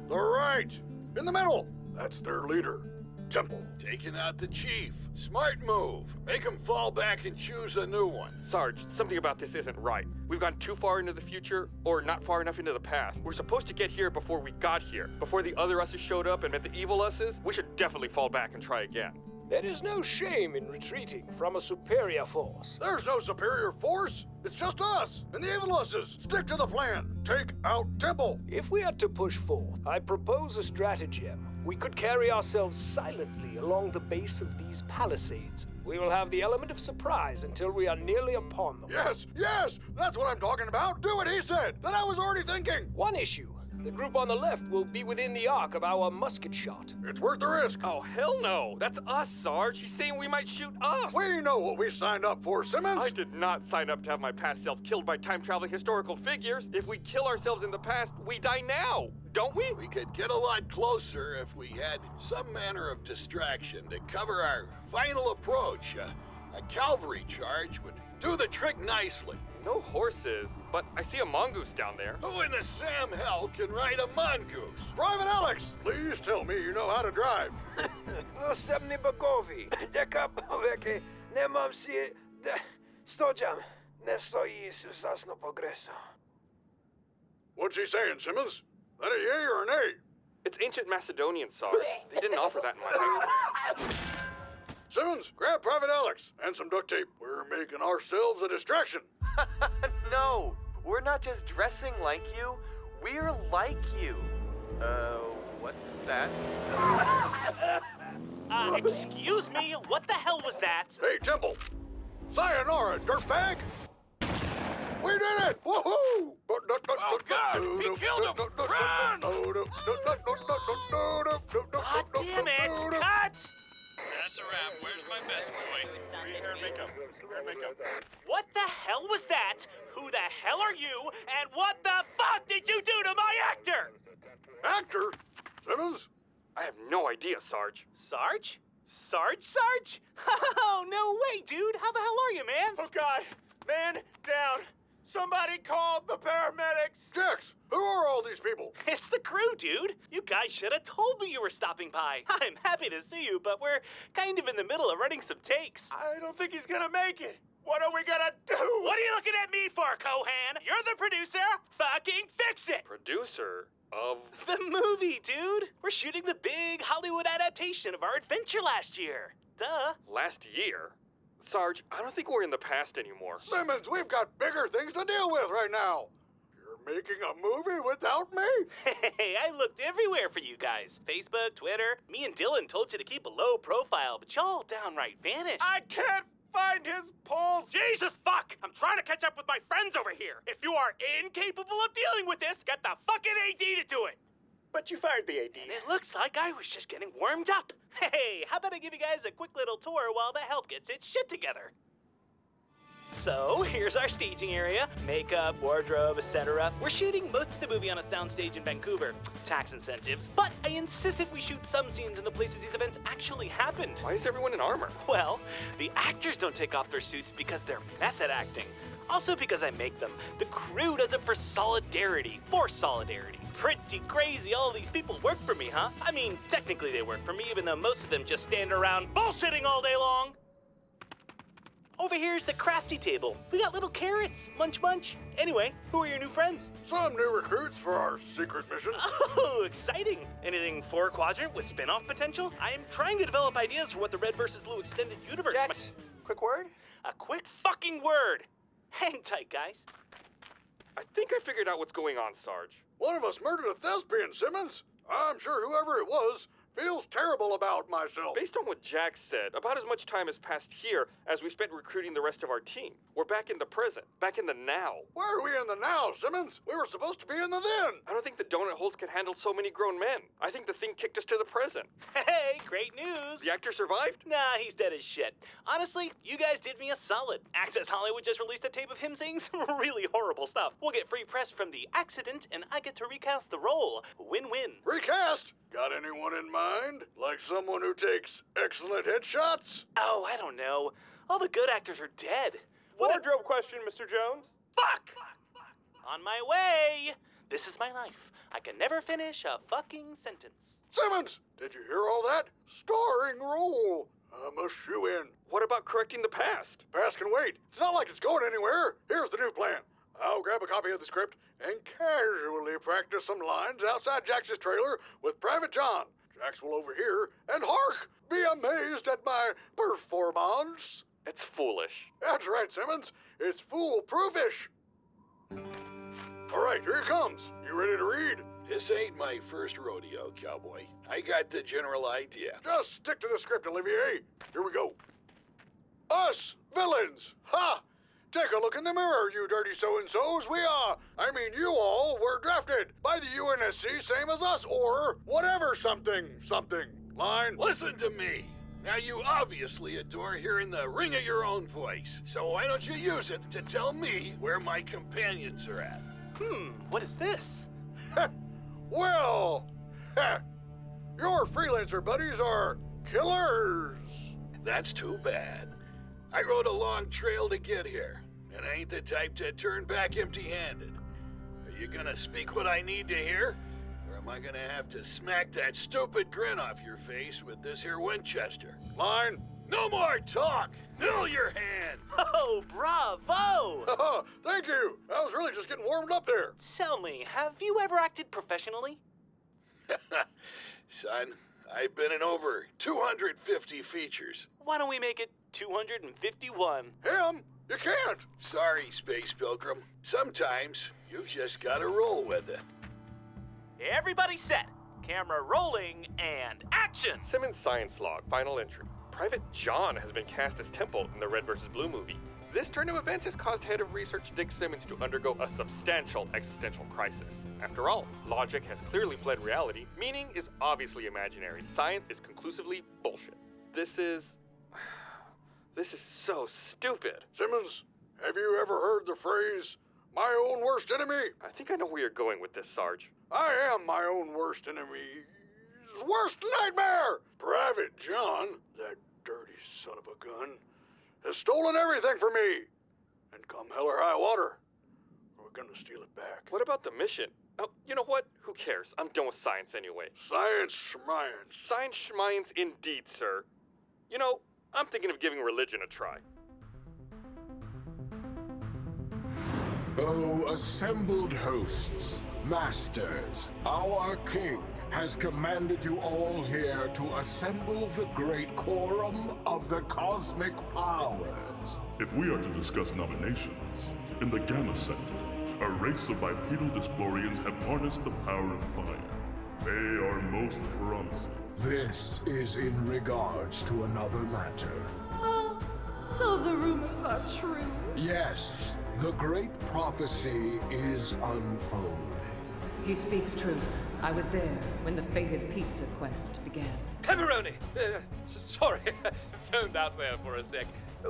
The right. In the middle. That's their leader, Temple. Taking out the chief. Smart move. Make him fall back and choose a new one. Sarge, something about this isn't right. We've gone too far into the future, or not far enough into the past. We're supposed to get here before we got here. Before the other us's showed up and met the evil us's. We should definitely fall back and try again. There is no shame in retreating from a superior force. There's no superior force. It's just us and the evil us's. Stick to the plan. Take out Temple. If we are to push forth, I propose a stratagem. We could carry ourselves silently along the base of these palisades. We will have the element of surprise until we are nearly upon them. Yes, yes, that's what I'm talking about. Do what he said. That I was already thinking. One issue. The group on the left will be within the arc of our musket shot. It's worth the risk. Oh, hell no. That's us, Sarge. He's saying we might shoot us. We know what we signed up for, Simmons. I did not sign up to have my past self killed by time-traveling historical figures. If we kill ourselves in the past, we die now, don't we? We could get a lot closer if we had some manner of distraction to cover our final approach. Uh, a cavalry charge would do the trick nicely. No horses, but I see a mongoose down there. Who in the Sam hell can ride a mongoose? Private Alex, please tell me you know how to drive. No sem bogovi. Deka nemam si... De... Ne stoji Isus zasno. What's he saying, Simmons? That a yay or an A? It's ancient Macedonian, Sarge. They didn't offer that in my house. Simmons, grab Private Alex and some duct tape. We're making ourselves a distraction. no, we're not just dressing like you. We're like you. Uh, what's that? Uh, excuse me? What the hell was that? Hey, Temple. Sayonara, dirtbag. We did it! Woohoo! Oh, God! He killed him! Run! God damn it! Cut! That's a wrap. Where's my best boy? Hair and makeup. Hair and makeup. What the hell was that? Who the hell are you? And what the fuck did you do to my actor? Actor? Simmons? I have no idea, Sarge. Sarge? Sarge, Sarge? Oh, no way, dude. How the hell are you, man? Oh, God. Man, down. Somebody called the paramedics. Jax, who are all these people? It's the crew, dude. You guys should have told me you were stopping by. I'm happy to see you, but we're kind of in the middle of running some takes. I don't think he's gonna make it. What are we gonna do? What are you looking at me for, Cohan? You're the producer. Fucking fix it. Producer of The movie, dude. We're shooting the big Hollywood adaptation of our adventure last year. Duh. last year. Sarge, I don't think we're in the past anymore. Simmons, we've got bigger things to deal with right now. You're making a movie without me? Hey, I looked everywhere for you guys. Facebook, Twitter. Me and Dylan told you to keep a low profile, but y'all downright vanished. I can't find his pulse. Jesus fuck! I'm trying to catch up with my friends over here. If you are incapable of dealing with this, get the fucking AD to do it. But you fired the AD. And it looks like I was just getting warmed up. Hey, how about I give you guys a quick little tour while the help gets its shit together? So, here's our staging area makeup, wardrobe, etc. We're shooting most of the movie on a soundstage in Vancouver. Tax incentives. But I insisted we shoot some scenes in the places these events actually happened. Why is everyone in armor? Well, the actors don't take off their suits because they're method acting. Also because I make them. The crew does it for solidarity. For solidarity. Pretty crazy all these people work for me, huh? I mean, technically they work for me, even though most of them just stand around bullshitting all day long. Over here's the crafty table. We got little carrots. Munch munch. Anyway, who are your new friends? Some new recruits for our secret mission. Oh, exciting! Anything four quadrant with spin off potential? I am trying to develop ideas for what the Red vs. Blue extended universe Jax, might- quick word? A quick fucking word! Hang tight, guys. I think I figured out what's going on, Sarge. One of us murdered a thespian, Simmons. I'm sure whoever it was feels terrible about myself. Based on what Jax said, about as much time has passed here as we spent recruiting the rest of our team. We're back in the present, back in the now. Why are we in the now, Simmons? We were supposed to be in the then. I don't think the donut holes can handle so many grown men. I think the thing kicked us to the present. Hey, great news! The actor survived? Nah, he's dead as shit. Honestly, you guys did me a solid. Access Hollywood just released a tape of him saying some really horrible stuff. We'll get free press from the accident, and I get to recast the role. Win win. Recast? Got anyone in mind? Like someone who takes excellent headshots? Oh, I don't know. All the good actors are dead. What a- Wardrobe question, Mr. Jonez. Fuck! On my way! This is my life. I can never finish a fucking sentence. Simmons, did you hear all that? Starring role. I'm a shoe in. What about correcting the past? Past can wait. It's not like it's going anywhere. Here's the new plan. I'll grab a copy of the script and casually practice some lines outside Jax's trailer with Private John. Jax will overhear and hark! Be amazed at my performance. It's foolish. That's right, Simmons. It's foolproofish. All right, here he comes. You ready to read? This ain't my first rodeo, cowboy. I got the general idea. Just stick to the script, Olivier. Here we go. Us, villains. Ha! Take a look in the mirror, you dirty so-and-sos. We are, I mean you all, were drafted by the UNSC, same as us, or whatever something, something. Line. Listen to me. Now, you obviously adore hearing the ring of your own voice, so why don't you use it to tell me where my companions are at? Hmm, what is this? Well, your freelancer buddies are killers. That's too bad. I rode a long trail to get here, and I ain't the type to turn back empty handed. Are you gonna speak what I need to hear? Or am I gonna have to smack that stupid grin off your face with this here Winchester? Line. No more talk! Fill your hand! Oh, bravo! Thank you. I was really just getting warmed up there. Tell me, have you ever acted professionally? Son, I've been in over 250 features. Why don't we make it 251? Him? You can't. Sorry, Space Pilgrim. Sometimes you just gotta roll with it. Everybody set. Camera rolling and action! Simmons Science Log, final entry. Private John has been cast as Temple in the Red vs. Blue movie. This turn of events has caused head of research Dick Simmons to undergo a substantial existential crisis. After all, logic has clearly fled reality, meaning is obviously imaginary, science is conclusively bullshit. This is. This is so stupid. Simmons, have you ever heard the phrase, my own worst enemy. I think I know where you're going with this, Sarge. I am my own worst enemy's worst nightmare. Private John, that dirty son of a gun, has stolen everything from me. And come hell or high water, we're gonna steal it back. What about the mission? Oh, you know what? Who cares? I'm done with science anyway. Science schmience. Science schmience indeed, sir. You know, I'm thinking of giving religion a try. O assembled hosts, masters, our king has commanded you all here to assemble the great quorum of the cosmic powers. If we are to discuss nominations, in the Gamma Sector, a race of bipedal Dysplorians have harnessed the power of fire. They are most promising. This is in regards to another matter. Oh, so the rumors are true. Yes, the great prophecy is unfolding. He speaks truth. I was there when the fated pizza quest began. Pepperoni! Uh, sorry, zoned out there for a sec.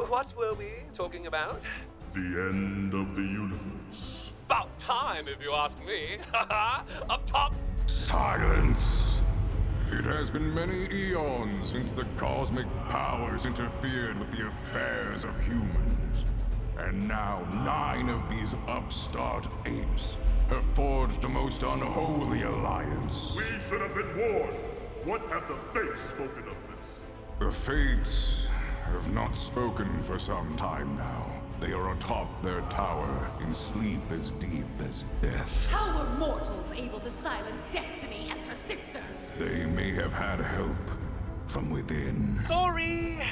What were we talking about? The end of the universe. About time, if you ask me. Up top! Silence! It has been many eons since the cosmic powers interfered with the affairs of humans. And now nine of these upstart apes have forged a most unholy alliance. We should have been warned. What have the fates spoken of this? The Fates have not spoken for some time now. They are atop their tower, in sleep as deep as death. How were mortals able to silence Destiny and her sisters? They may have had help from within. Sorry,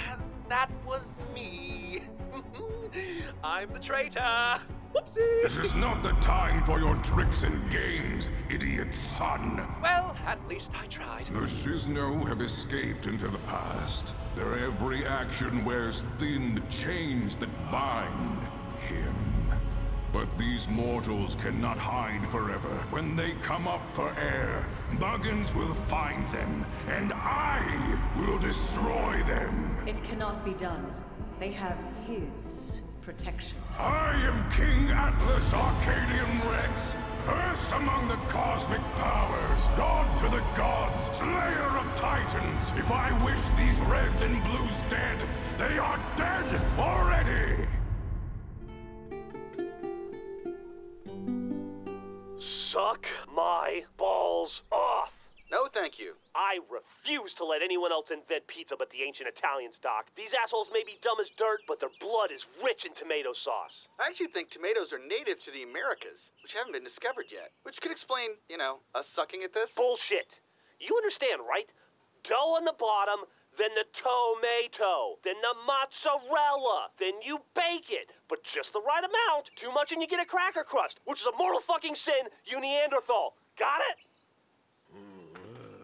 that was me. I'm the traitor. Whoopsie! This is not the time for your tricks and games, idiot son. Well, at least I tried. The Shisno have escaped into the past. Their every action wears thin chains that bind him. But these mortals cannot hide forever. When they come up for air, Huggins will find them, and I will destroy them. It cannot be done. They have his protection. I am King Atlas Arcadian Rex, first among the cosmic powers, god to the gods, slayer of titans. If I wish these reds and blues dead, they are dead already. Suck my balls off. No, thank you. I refuse to let anyone else invent pizza but the ancient Italians, Doc. These assholes may be dumb as dirt, but their blood is rich in tomato sauce. I actually think tomatoes are native to the Americas, which haven't been discovered yet. Which could explain, you know, us sucking at this. Bullshit. You understand, right? Dough on the bottom, then the tomato, then the mozzarella, then you bake it, but just the right amount. Too much and you get a cracker crust, which is a mortal fucking sin, you Neanderthal. Got it?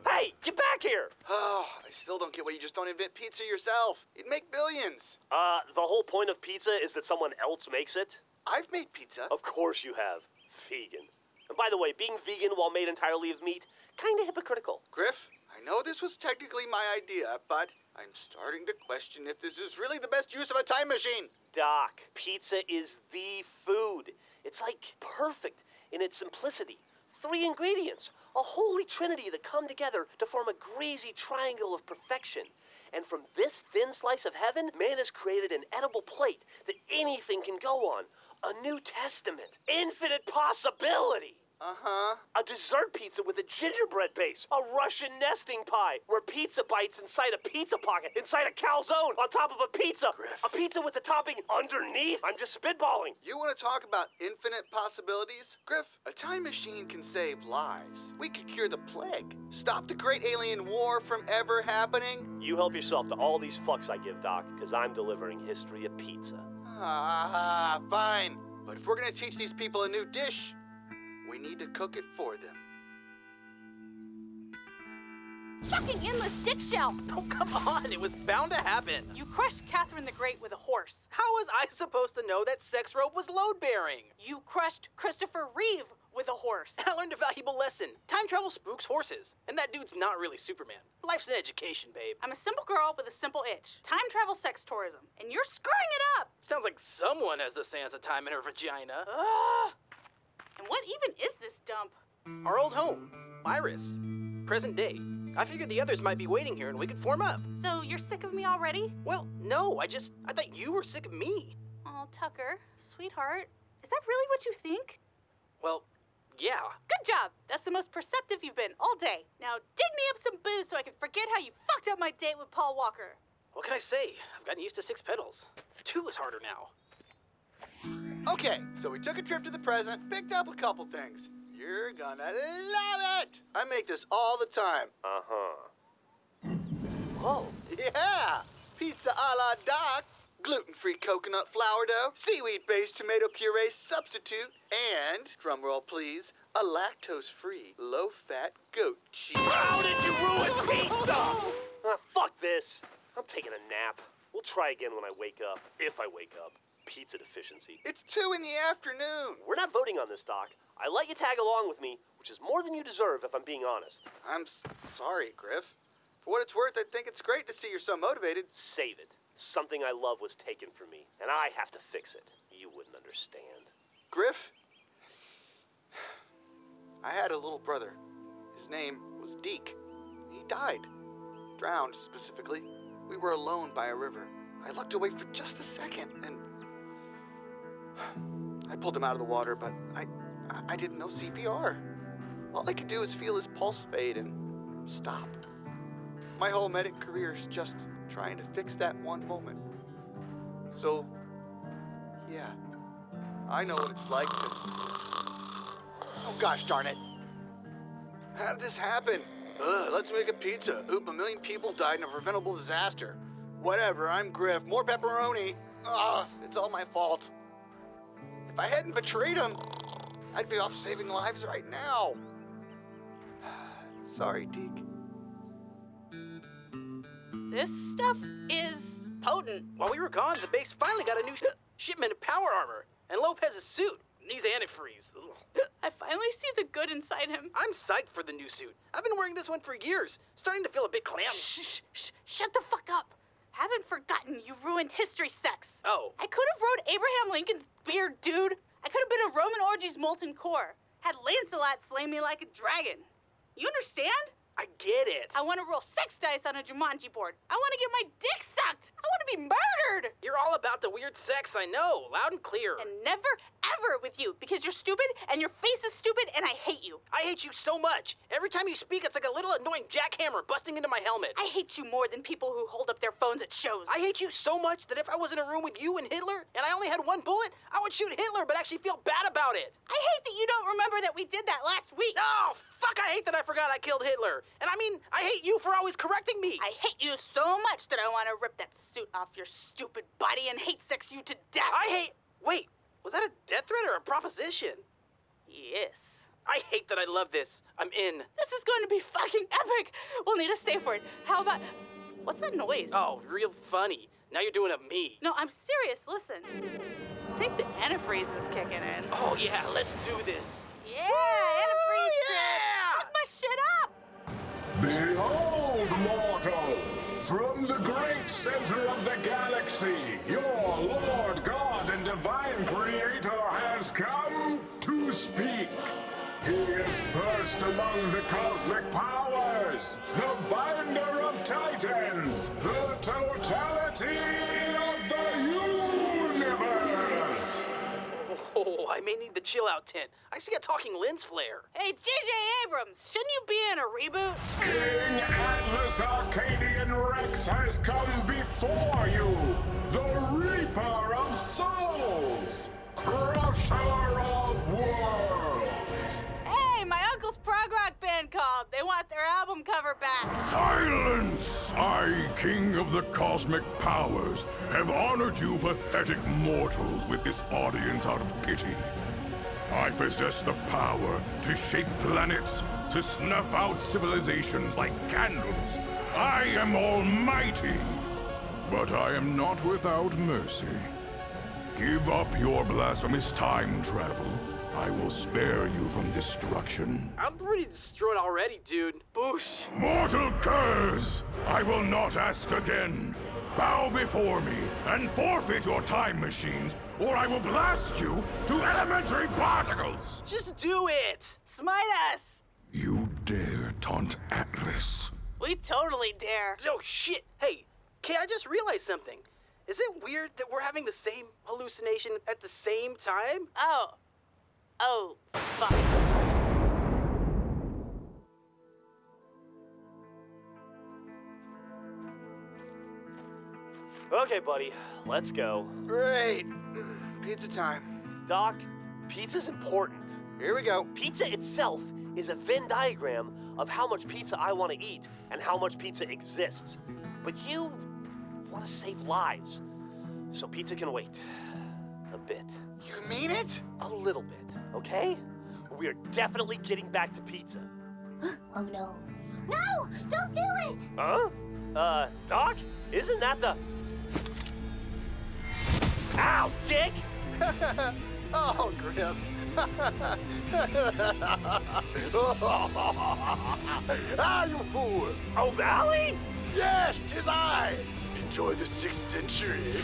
Hey, get back here! Oh, I still don't get why you just don't invent pizza yourself. You'd make billions. Uh, the whole point of pizza is that someone else makes it. I've made pizza. Of course you have. Vegan. And by the way, being vegan while made entirely of meat, kinda hypocritical. Grif, I know this was technically my idea, but I'm starting to question if this is really the best use of a time machine. Doc, pizza is the food. It's like perfect in its simplicity. Three ingredients, a holy trinity that come together to form a greasy triangle of perfection. And from this thin slice of heaven, man has created an edible plate that anything can go on. A New Testament. Infinite possibility. Uh-huh. A dessert pizza with a gingerbread base. A Russian nesting pie where pizza bites inside a pizza pocket, inside a calzone, on top of a pizza. Grif. A pizza with the topping underneath. I'm just spitballing. You want to talk about infinite possibilities? Grif, a time machine can save lives. We could cure the plague, stop the great alien war from ever happening. You help yourself to all these fucks I give, Doc, because I'm delivering history of pizza. Ah, fine. But if we're gonna teach these people a new dish, we need to cook it for them. Fucking endless dick shell! Oh, come on, it was bound to happen. You crushed Catherine the Great with a horse. How was I supposed to know that sex rope was load bearing? You crushed Christopher Reeve with a horse. I learned a valuable lesson. Time travel spooks horses. And that dude's not really Superman. Life's an education, babe. I'm a simple girl with a simple itch. Time travel sex tourism. And you're screwing it up! Sounds like someone has the sands of time in her vagina. Ugh. And what even is this dump? Our old home, Iris. Present day. I figured the others might be waiting here and we could form up. So you're sick of me already? Well, no, I just. I thought you were sick of me. Oh, Tucker, sweetheart, is that really what you think? Well, yeah. Good job. That's the most perceptive you've been all day. Now dig me up some booze so I can forget how you fucked up my date with Paul Walker. What can I say? I've gotten used to six pedals. Two is harder now. Okay, so we took a trip to the present, picked up a couple things. You're gonna love it! I make this all the time. Uh-huh. Whoa. Yeah! Pizza a la Doc. Gluten-free coconut flour dough, seaweed-based tomato puree substitute, and, drumroll please, a lactose-free, low-fat goat cheese. How did you ruin pizza? Ah, fuck this. I'm taking a nap. We'll try again when I wake up. If I wake up. Pizza deficiency. It's two in the afternoon. We're not voting on this, Doc. I let you tag along with me, which is more than you deserve if I'm being honest. I'm s- sorry, Grif. For what it's worth, I think it's great to see you're so motivated. Save it. Something I love was taken from me, and I have to fix it. You wouldn't understand. Grif, I had a little brother. His name was Deke. He died. Drowned, specifically. We were alone by a river. I looked away for just a second, and I pulled him out of the water, but I, I- didn't know CPR. All I could do is feel his pulse fade and stop. My whole medic career is just trying to fix that one moment. So, yeah, I know what it's like to. Oh gosh darn it! How did this happen? Ugh, let's make a pizza. Oop, a million people died in a preventable disaster. Whatever, I'm Grif. More pepperoni. Ugh, it's all my fault. If I hadn't betrayed him, I'd be off saving lives right now. Sorry, Deke. This stuff is potent. While we were gone, the base finally got a new sh- shipment of power armor and Lopez's suit. Needs antifreeze. Ugh. I finally see the good inside him. I'm psyched for the new suit. I've been wearing this one for years. Starting to feel a bit clammy. Shh, shh, shh, shut the fuck up. Haven't forgotten you ruined history sex. Oh. I could have rode Abraham Lincoln's beard, dude. I could have been a Roman orgy's molten core. Had Lancelot slay me like a dragon. You understand? I get it. I want to roll six dice on a Jumanji board. I want to get my dick sucked. I want to be murdered. You're all about the weird sex, I know. Loud and clear. And never, ever with you because you're stupid and your face is stupid and I hate you. I hate you so much. Every time you speak, it's like a little annoying jackhammer busting into my helmet. I hate you more than people who hold up their phones at shows. I hate you so much that if I was in a room with you and Hitler and I only had one bullet, I would shoot Hitler but actually feel bad about it. I hate that you don't remember that we did that last week. Oh, fuck, I hate that I forgot I killed Hitler. And I mean, I hate you for always correcting me. I hate you so much that I want to rip that suit off your stupid body and hate sex you to death. I hate. Wait, was that a death threat or a proposition? Yes. I hate that I love this. I'm in. This is going to be fucking epic. We'll need a safe word. How about. What's that noise? Oh, real funny. Now you're doing a me. No, I'm serious. Listen. I think the antifreeze is kicking in. Oh, yeah, let's do this. Yeah, antifreeze. Behold, mortals! From the great center of the galaxy, your Lord God and Divine Creator has come to speak. He is first among the cosmic powers, the binder of titans, may need the chill out tent. I see a talking lens flare. Hey, J.J. Abrams, shouldn't you be in a reboot? King Atlas Arcadian Rex has come before you, the Reaper of Souls, Crusher prog rock band called. They want their album cover back. Silence! I, King of the Cosmic Powers, have honored you pathetic mortals with this audience out of pity. I possess the power to shape planets, to snuff out civilizations like candles. I am almighty. But I am not without mercy. Give up your blasphemous time travel, I will spare you from destruction. I'm pretty destroyed already, dude. Boosh. Mortal curse! I will not ask again. Bow before me and forfeit your time machines, or I will blast you to elementary particles! Just do it! Smite us! You dare taunt Atlas? We totally dare. Oh, shit. Hey, okay, I just realized something. Is it weird that we're having the same hallucination at the same time? Oh. Oh, fuck. Okay, buddy, let's go. Great. Pizza time. Doc, pizza's important. Here we go. Pizza itself is a Venn diagram of how much pizza I want to eat and how much pizza exists. But you want to save lives. So pizza can wait. A bit. You mean it? A little bit, okay? We are definitely getting back to pizza. oh no. No! Don't do it! Huh? Uh, Doc? Isn't that the... Ow, dick! oh, Grif. ah, you fool! O'Malley? Yes, tis I! Enjoy the sixth century.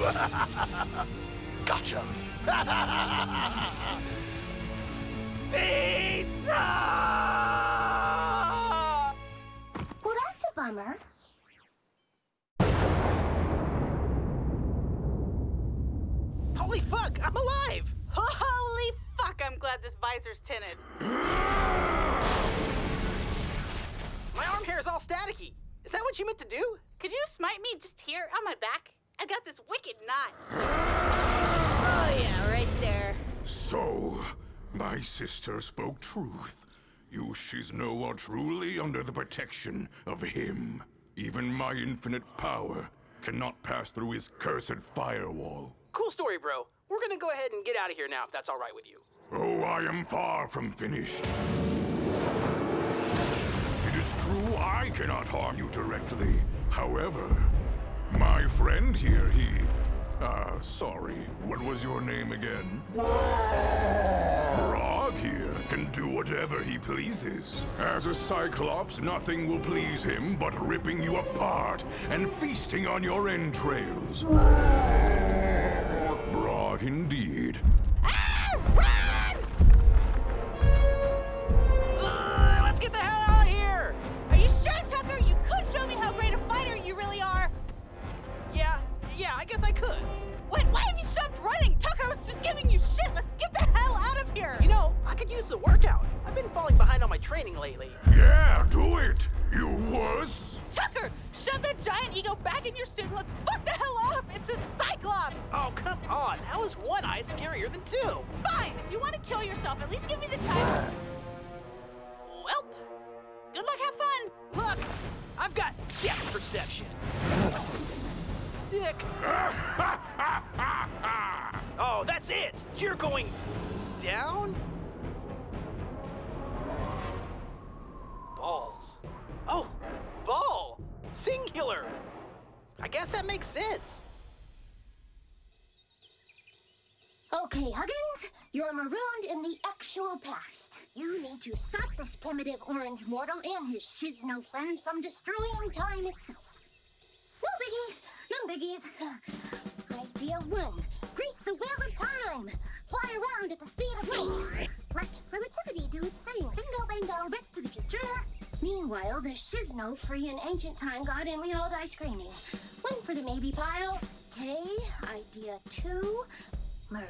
gotcha. Pizza! Well, that's a bummer. Holy fuck, I'm alive! Holy fuck, I'm glad this visor's tinted. My arm hair is all staticky. Is that what you meant to do? Could you smite me just here on my back? I got this wicked knot. Oh, yeah, right there. So, my sister spoke truth. You Shisno are truly under the protection of him. Even my infinite power cannot pass through his cursed firewall. Cool story, bro. We're gonna go ahead and get out of here now, if that's all right with you. Oh, I am far from finished. It is true I cannot harm you directly. However, my friend here, he... Uh, sorry, what was your name again? Brog here can do whatever he pleases. As a Cyclops, nothing will please him but ripping you apart and feasting on your entrails. Brog indeed. The workout. I've been falling behind on my training lately. Yeah, do it, you wuss! Tucker, shove that giant ego back in your suit and let's fuck the hell off. It's a Cyclops. Oh, come on. How is one eye scarier than two? Fine. If you want to kill yourself, at least give me the time. Welp. Good luck. Have fun. Look, I've got depth perception. Dick. oh, that's it. You're going down? I guess that makes sense. Okay, Huggins, you're marooned in the actual past. You need to stop this primitive orange mortal and his shisno friends from destroying time itself. No biggie, no biggies. Idea one, grease the wheel of time. Fly around at the speed of light. Let relativity do its thing. Bingo, bingo, back to the future. Meanwhile, the shisno free an ancient time god and we all die screaming. One for the maybe pile. Okay, idea two, murder.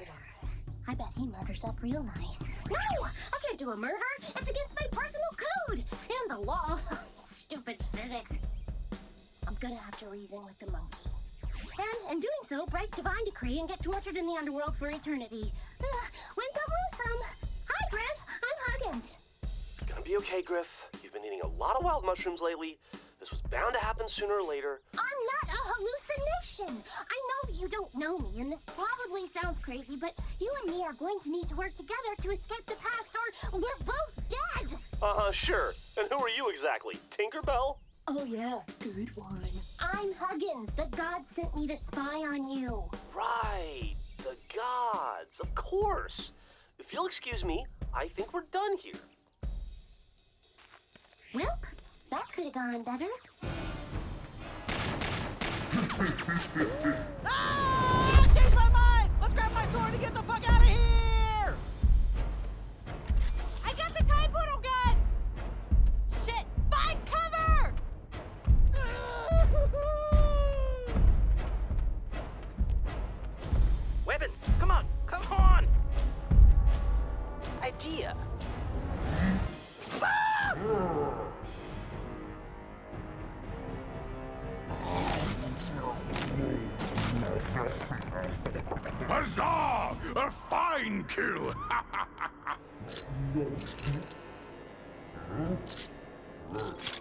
I bet he murders up real nice. No! I can't do a murder! It's against my personal code! And the law. Stupid physics. I'm gonna have to reason with the monkey. And in doing so, break divine decree and get tortured in the underworld for eternity. Uh, win some, lose some. Hi, Grif. I'm Huggins. It's gonna be okay, Grif. Been eating a lot of wild mushrooms lately. This was bound to happen sooner or later. I'm not a hallucination. I know you don't know me, and this probably sounds crazy, but you and me are going to need to work together to escape the past, or we're both dead. Uh-huh, sure. And who are you exactly? Tinkerbell? Oh, yeah. Good one. I'm Huggins. The god sent me to spy on you. Right. The gods. Of course. if you'll excuse me, I think we're done here. Well, that could have gone better. Ah! Change my mind! Let's grab my sword and get the fuck out of here! I got the time portal gun! Shit! Find cover! Weapons! Come on! Come on! Idea! Huzzah! A fine kill!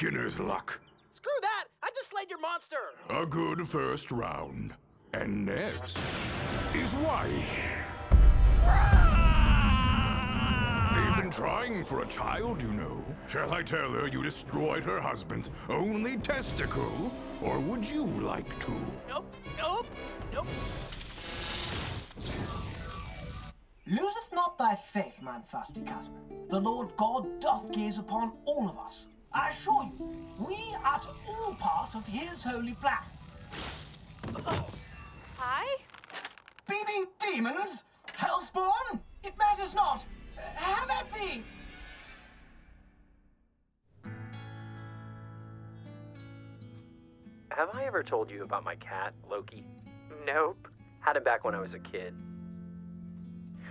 beginner's luck. Screw that! I just slayed your monster! A good first round. And next is wife. They've been trying for a child, you know. Shall I tell her you destroyed her husband's only testicle? Or would you like to? Nope, nope, nope. Loseth not thy faith, man fasty cousin. The Lord God doth gaze upon all of us. I assure you, we are all part of his holy plan. Hi? Be they demons, hellspawn, it matters not. Have at thee! Have I ever told you about my cat, Loki? Nope. Had him back when I was a kid.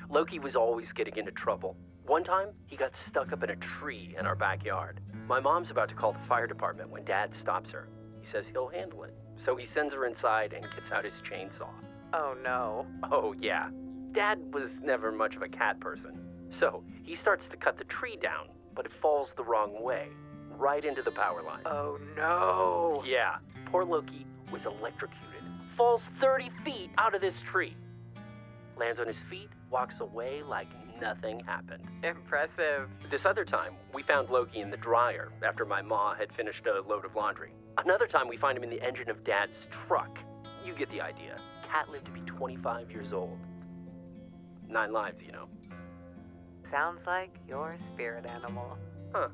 Loki was always getting into trouble. One time, he got stuck up in a tree in our backyard. My mom's about to call the fire department when Dad stops her. He says he'll handle it. So he sends her inside and gets out his chainsaw. Oh no. Oh, yeah. Dad was never much of a cat person. So he starts to cut the tree down, but it falls the wrong way, right into the power line. Oh no. Yeah, poor Loki was electrocuted. Falls 30 feet out of this tree. Lands on his feet, walks away like nothing happened. Impressive. This other time, we found Loki in the dryer after my ma had finished a load of laundry. Another time, we find him in the engine of Dad's truck. You get the idea. Cat lived to be 25 years old. Nine lives, you know. Sounds like your spirit animal. Huh.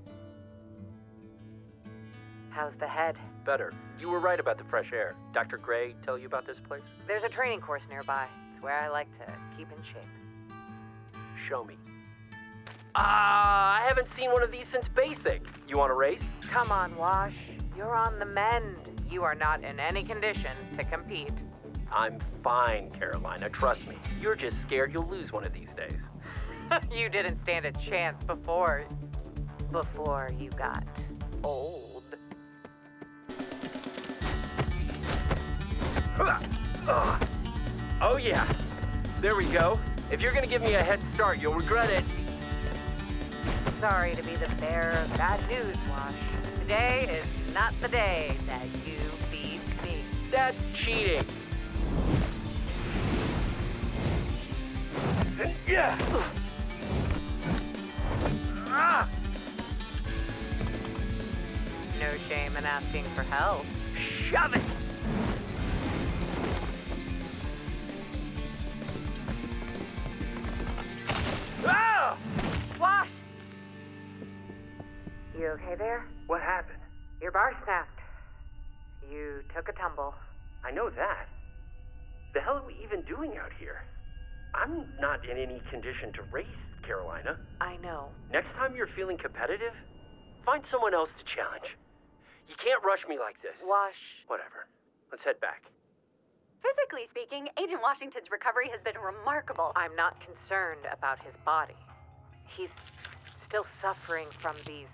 How's the head? Better. You were right about the fresh air. Dr. Gray tell you about this place? There's a training course nearby. It's where I like to keep in shape. Show me. Ah, I haven't seen one of these since basic. You want to race? Come on, Wash. You're on the mend. You are not in any condition to compete. I'm fine, Carolina. Trust me. You're just scared you'll lose one of these days. you didn't stand a chance before. Before you got old. Oh, yeah. There we go. If you're gonna give me a head start, you'll regret it. Sorry to be the bearer of bad news, Wash. Today is not the day that you beat me. That's cheating. Yeah. Ah! No shame in asking for help. Shove it! You okay there? What happened? Your bar snapped. You took a tumble. I know that. The hell are we even doing out here? I'm not in any condition to race, Carolina. I know. Next time you're feeling competitive, find someone else to challenge. You can't rush me like this. Wash. Whatever. Let's head back. Physically speaking, Agent Washington's recovery has been remarkable. I'm not concerned about his body. He's still suffering from these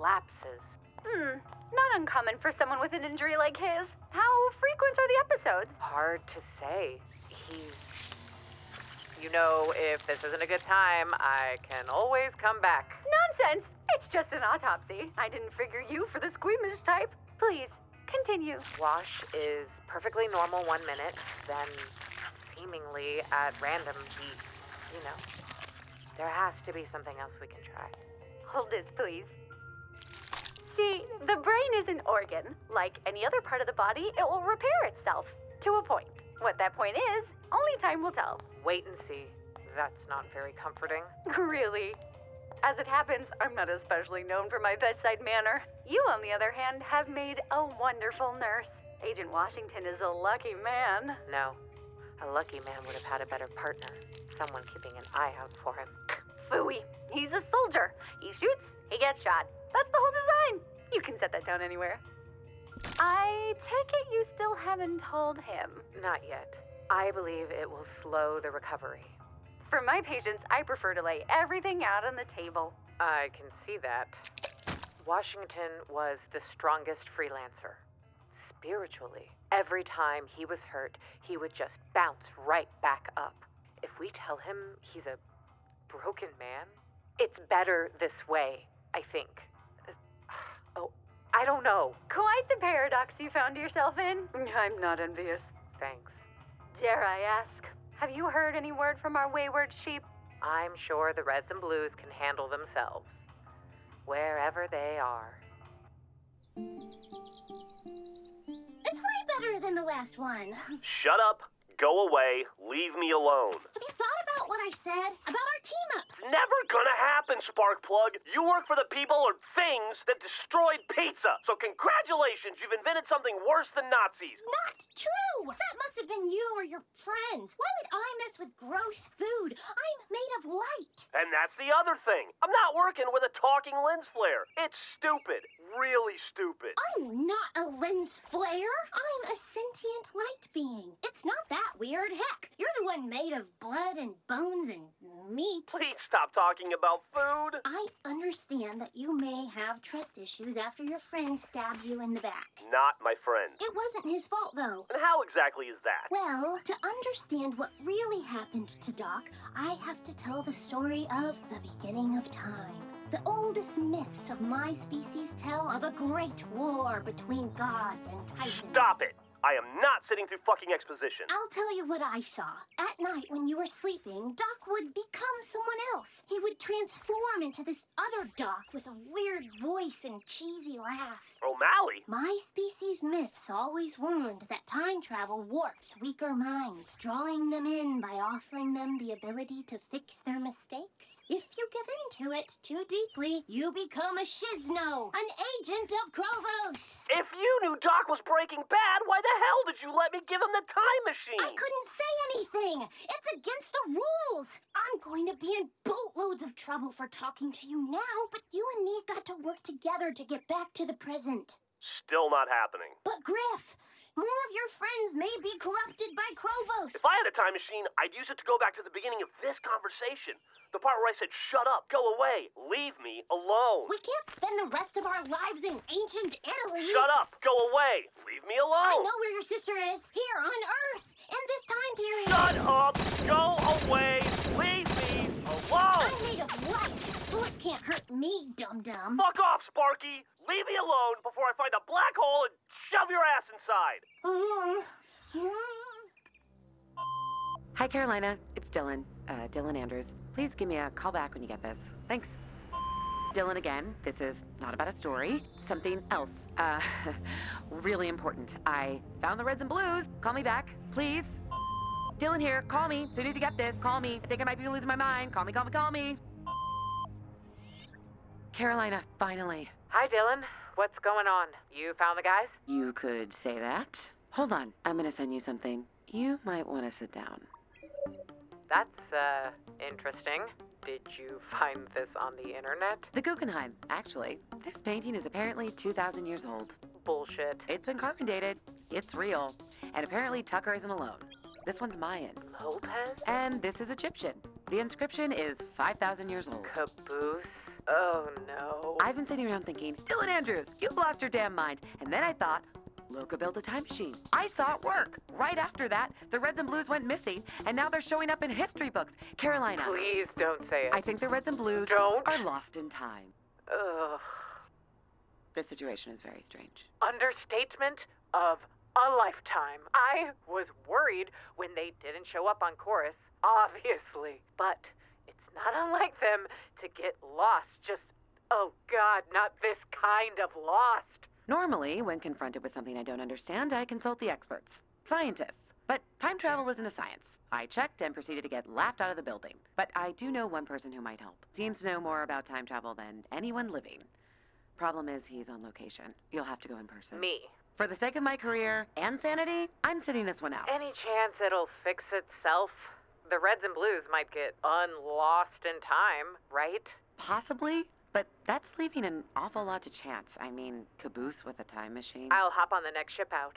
lapses. Hmm, not uncommon for someone with an injury like his. How frequent are the episodes? Hard to say. He's. You know, if this isn't a good time, I can always come back. Nonsense! It's just an autopsy. I didn't figure you for the squeamish type. Please, continue. Wash is perfectly normal one minute, then seemingly at random he, you know. There has to be something else we can try. Hold this, please. See, the brain is an organ. Like any other part of the body, it will repair itself. To a point. What that point is, only time will tell. Wait and see. That's not very comforting. Really? As it happens, I'm not especially known for my bedside manner. You, on the other hand, have made a wonderful nurse. Agent Washington is a lucky man. No. A lucky man would have had a better partner. Someone keeping an eye out for him. Phooey. He's a soldier. He shoots, he gets shot. That's the whole design. You can set that down anywhere. I take it you still haven't told him. Not yet. I believe it will slow the recovery. For my patients, I prefer to lay everything out on the table. I can see that. Washington was the strongest freelancer. Spiritually, every time he was hurt, he would just bounce right back up. If we tell him he's a broken man, it's better this way, I think. I don't know. Quite the paradox you found yourself in. I'm not envious. Thanks. Dare I ask, have you heard any word from our wayward sheep? I'm sure the Reds and Blues can handle themselves. Wherever they are. It's way better than the last one. Shut up, go away, leave me alone. Have you thought about what I said about our team up? Never gonna happen, Sparkplug. You work for the people or things that destroyed pizza. So congratulations, you've invented something worse than Nazis. Not true! That must have been you or your friends. Why would I mess with gross food? I'm made of light. And that's the other thing. I'm not working with a talking lens flare. It's stupid. Really stupid. I'm not a lens flare. I'm a sentient light being. It's not that weird. Heck, you're the one made of blood and bones and meat. Please stop talking about food. I understand that you may have trust issues after your friend stabbed you in the back. Not my friend. It wasn't his fault, though. And how exactly is that? Well, to understand what really happened to Doc, I have to tell the story of the beginning of time. The oldest myths of my species tell of a great war between gods and titans. Stop it. I am not sitting through fucking exposition. I'll tell you what I saw. At night, when you were sleeping, Doc would become someone else. He would transform into this other Doc with a weird voice and cheesy laugh. O'Malley? My species myths always warned that time travel warps weaker minds, drawing them in by offering them the ability to fix their mistakes. If you give in to it too deeply, you become a Shisno, an agent of Chrovos. If you knew Doc was breaking bad, why the hell did you let me give him the time machine? I couldn't say anything. It's against the rules. I'm going to be in boatloads of trouble for talking to you now, but you and me got to work together to get back to the present. Still not happening. But Grif, more of your friends may be corrupted by Chrovos. If I had a time machine, I'd use it to go back to the beginning of this conversation. The part where I said, shut up, go away, leave me alone. We can't spend the rest of our lives in ancient Italy. Shut up, go away, leave me alone. I know where your sister is, here on Earth, in this time period. Shut up, go away, leave me alone. Can't hurt me, dum-dum. Fuck off, Sparky. Leave me alone before I find a black hole and shove your ass inside. Hi, Carolina. It's Dylan. Uh, Dylan Andrews. Please give me a call back when you get this. Thanks. Dylan again. This is not about a story. Something else. Uh, really important. I found the reds and blues. Call me back, please. Dylan here. Call me. As soon as you get this, call me. I think I might be losing my mind. Call me, call me, call me. Carolina, finally. Hi, Dylan. What's going on? You found the guys? You could say that. Hold on. I'm gonna send you something. You might want to sit down. That's, uh, interesting. Did you find this on the internet? The Guggenheim, actually. This painting is apparently 2,000 years old. Bullshit. It's been carbon dated. It's real. And apparently Tucker isn't alone. This one's Mayan. Lopez? And this is Egyptian. The inscription is 5,000 years old. Caboose? Oh no. I've been sitting around thinking, Dylan Andrews, you've lost your damn mind. And then I thought, Loka built a time machine. I saw it work. Right after that, the Reds and Blues went missing, and now they're showing up in history books. Carolina. Please don't say it. I think the Reds and Blues Don't. are lost in time. Ugh. This situation is very strange. Understatement of a lifetime. I was worried when they didn't show up on chorus, obviously. But not unlike them to get lost. Just, oh God, not this kind of lost. Normally, when confronted with something I don't understand, I consult the experts, scientists. But time travel isn't a science. I checked and proceeded to get laughed out of the building. But I do know one person who might help. Seems to know more about time travel than anyone living. Problem is, he's on location. You'll have to go in person. Me. For the sake of my career and sanity, I'm sitting this one out. Any chance it'll fix itself? The Reds and Blues might get unlost in time, right? Possibly, but that's leaving an awful lot to chance. I mean, caboose with a time machine. I'll hop on the next ship out.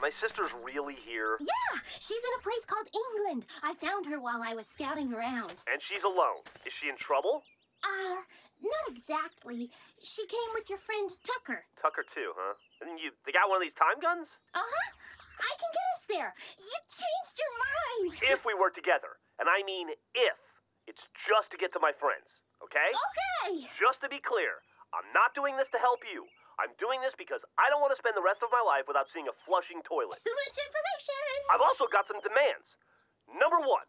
My sister's really here, Yeah, she's in a place called England. I found her while I was scouting around. and she's alone. Is she in trouble? Uh, not exactly. She came with your friend Tucker. Tucker too, huh? And you, they got one of these time guns? Uh-huh. I can get us there. You changed your mind. If we work together, and I mean if, it's just to get to my friends, okay? Okay. Just to be clear, I'm not doing this to help you. I'm doing this because I don't want to spend the rest of my life without seeing a flushing toilet. Too much information. I've also got some demands. Number one,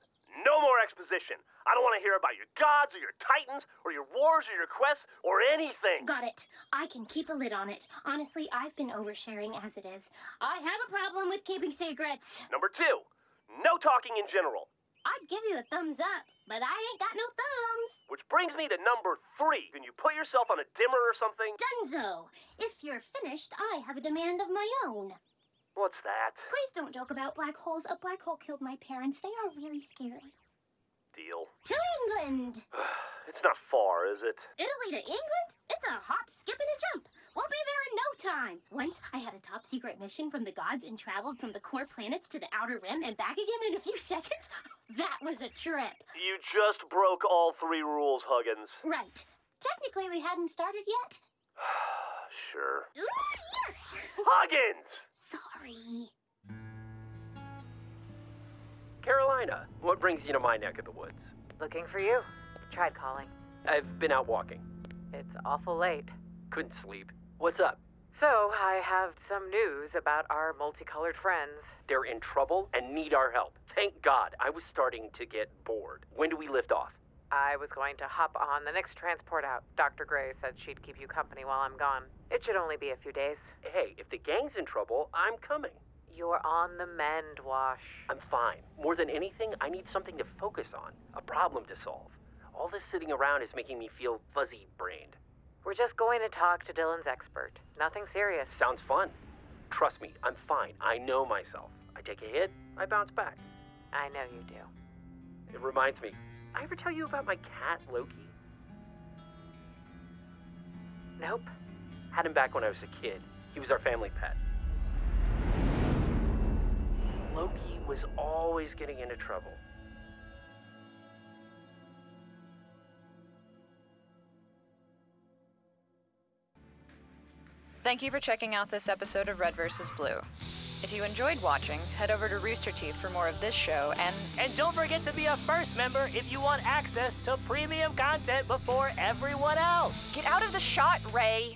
no more exposition. I don't want to hear about your gods or your titans or your wars or your quests or anything. Got it. I can keep a lid on it. Honestly, I've been oversharing as it is. I have a problem with keeping secrets. Number two, no talking in general. I'd give you a thumbs up, but I ain't got no thumbs. Which brings me to number three. Can you put yourself on a dimmer or something? Dunzo. If you're finished, I have a demand of my own. What's that? Please don't joke about black holes. A black hole killed my parents. They are really scary. Deal. To England! It's not far, is it? Italy to England? It's a hop, skip, and a jump. We'll be there in no time. Once I had a top secret mission from the gods and traveled from the core planets to the outer rim and back again in a few seconds. That was a trip. You just broke all three rules, Huggins. Right. Technically, we hadn't started yet. Sure. Ooh, yes! Huggins! Sorry. Carolina, what brings you to my neck of the woods? Looking for you. Tried calling. I've been out walking. It's awful late. Couldn't sleep. What's up? So, I have some news about our multicolored friends. They're in trouble and need our help. Thank God. I was starting to get bored. When do we lift off? I was going to hop on the next transport out. Dr. Gray said she'd keep you company while I'm gone. It should only be a few days. Hey, if the gang's in trouble, I'm coming. You're on the mend, Wash. I'm fine. More than anything, I need something to focus on, a problem to solve. All this sitting around is making me feel fuzzy brained. We're just going to talk to Dylan's expert. Nothing serious. Sounds fun. Trust me, I'm fine. I know myself. I take a hit, I bounce back. I know you do. It reminds me, I ever tell you about my cat, Loki? Nope. Had him back when I was a kid. He was our family pet. Loki was always getting into trouble. Thank you for checking out this episode of Red vs. Blue. If you enjoyed watching, head over to Rooster Teeth for more of this show and. And don't forget to be a first member if you want access to premium content before everyone else. Get out of the shot, Ray!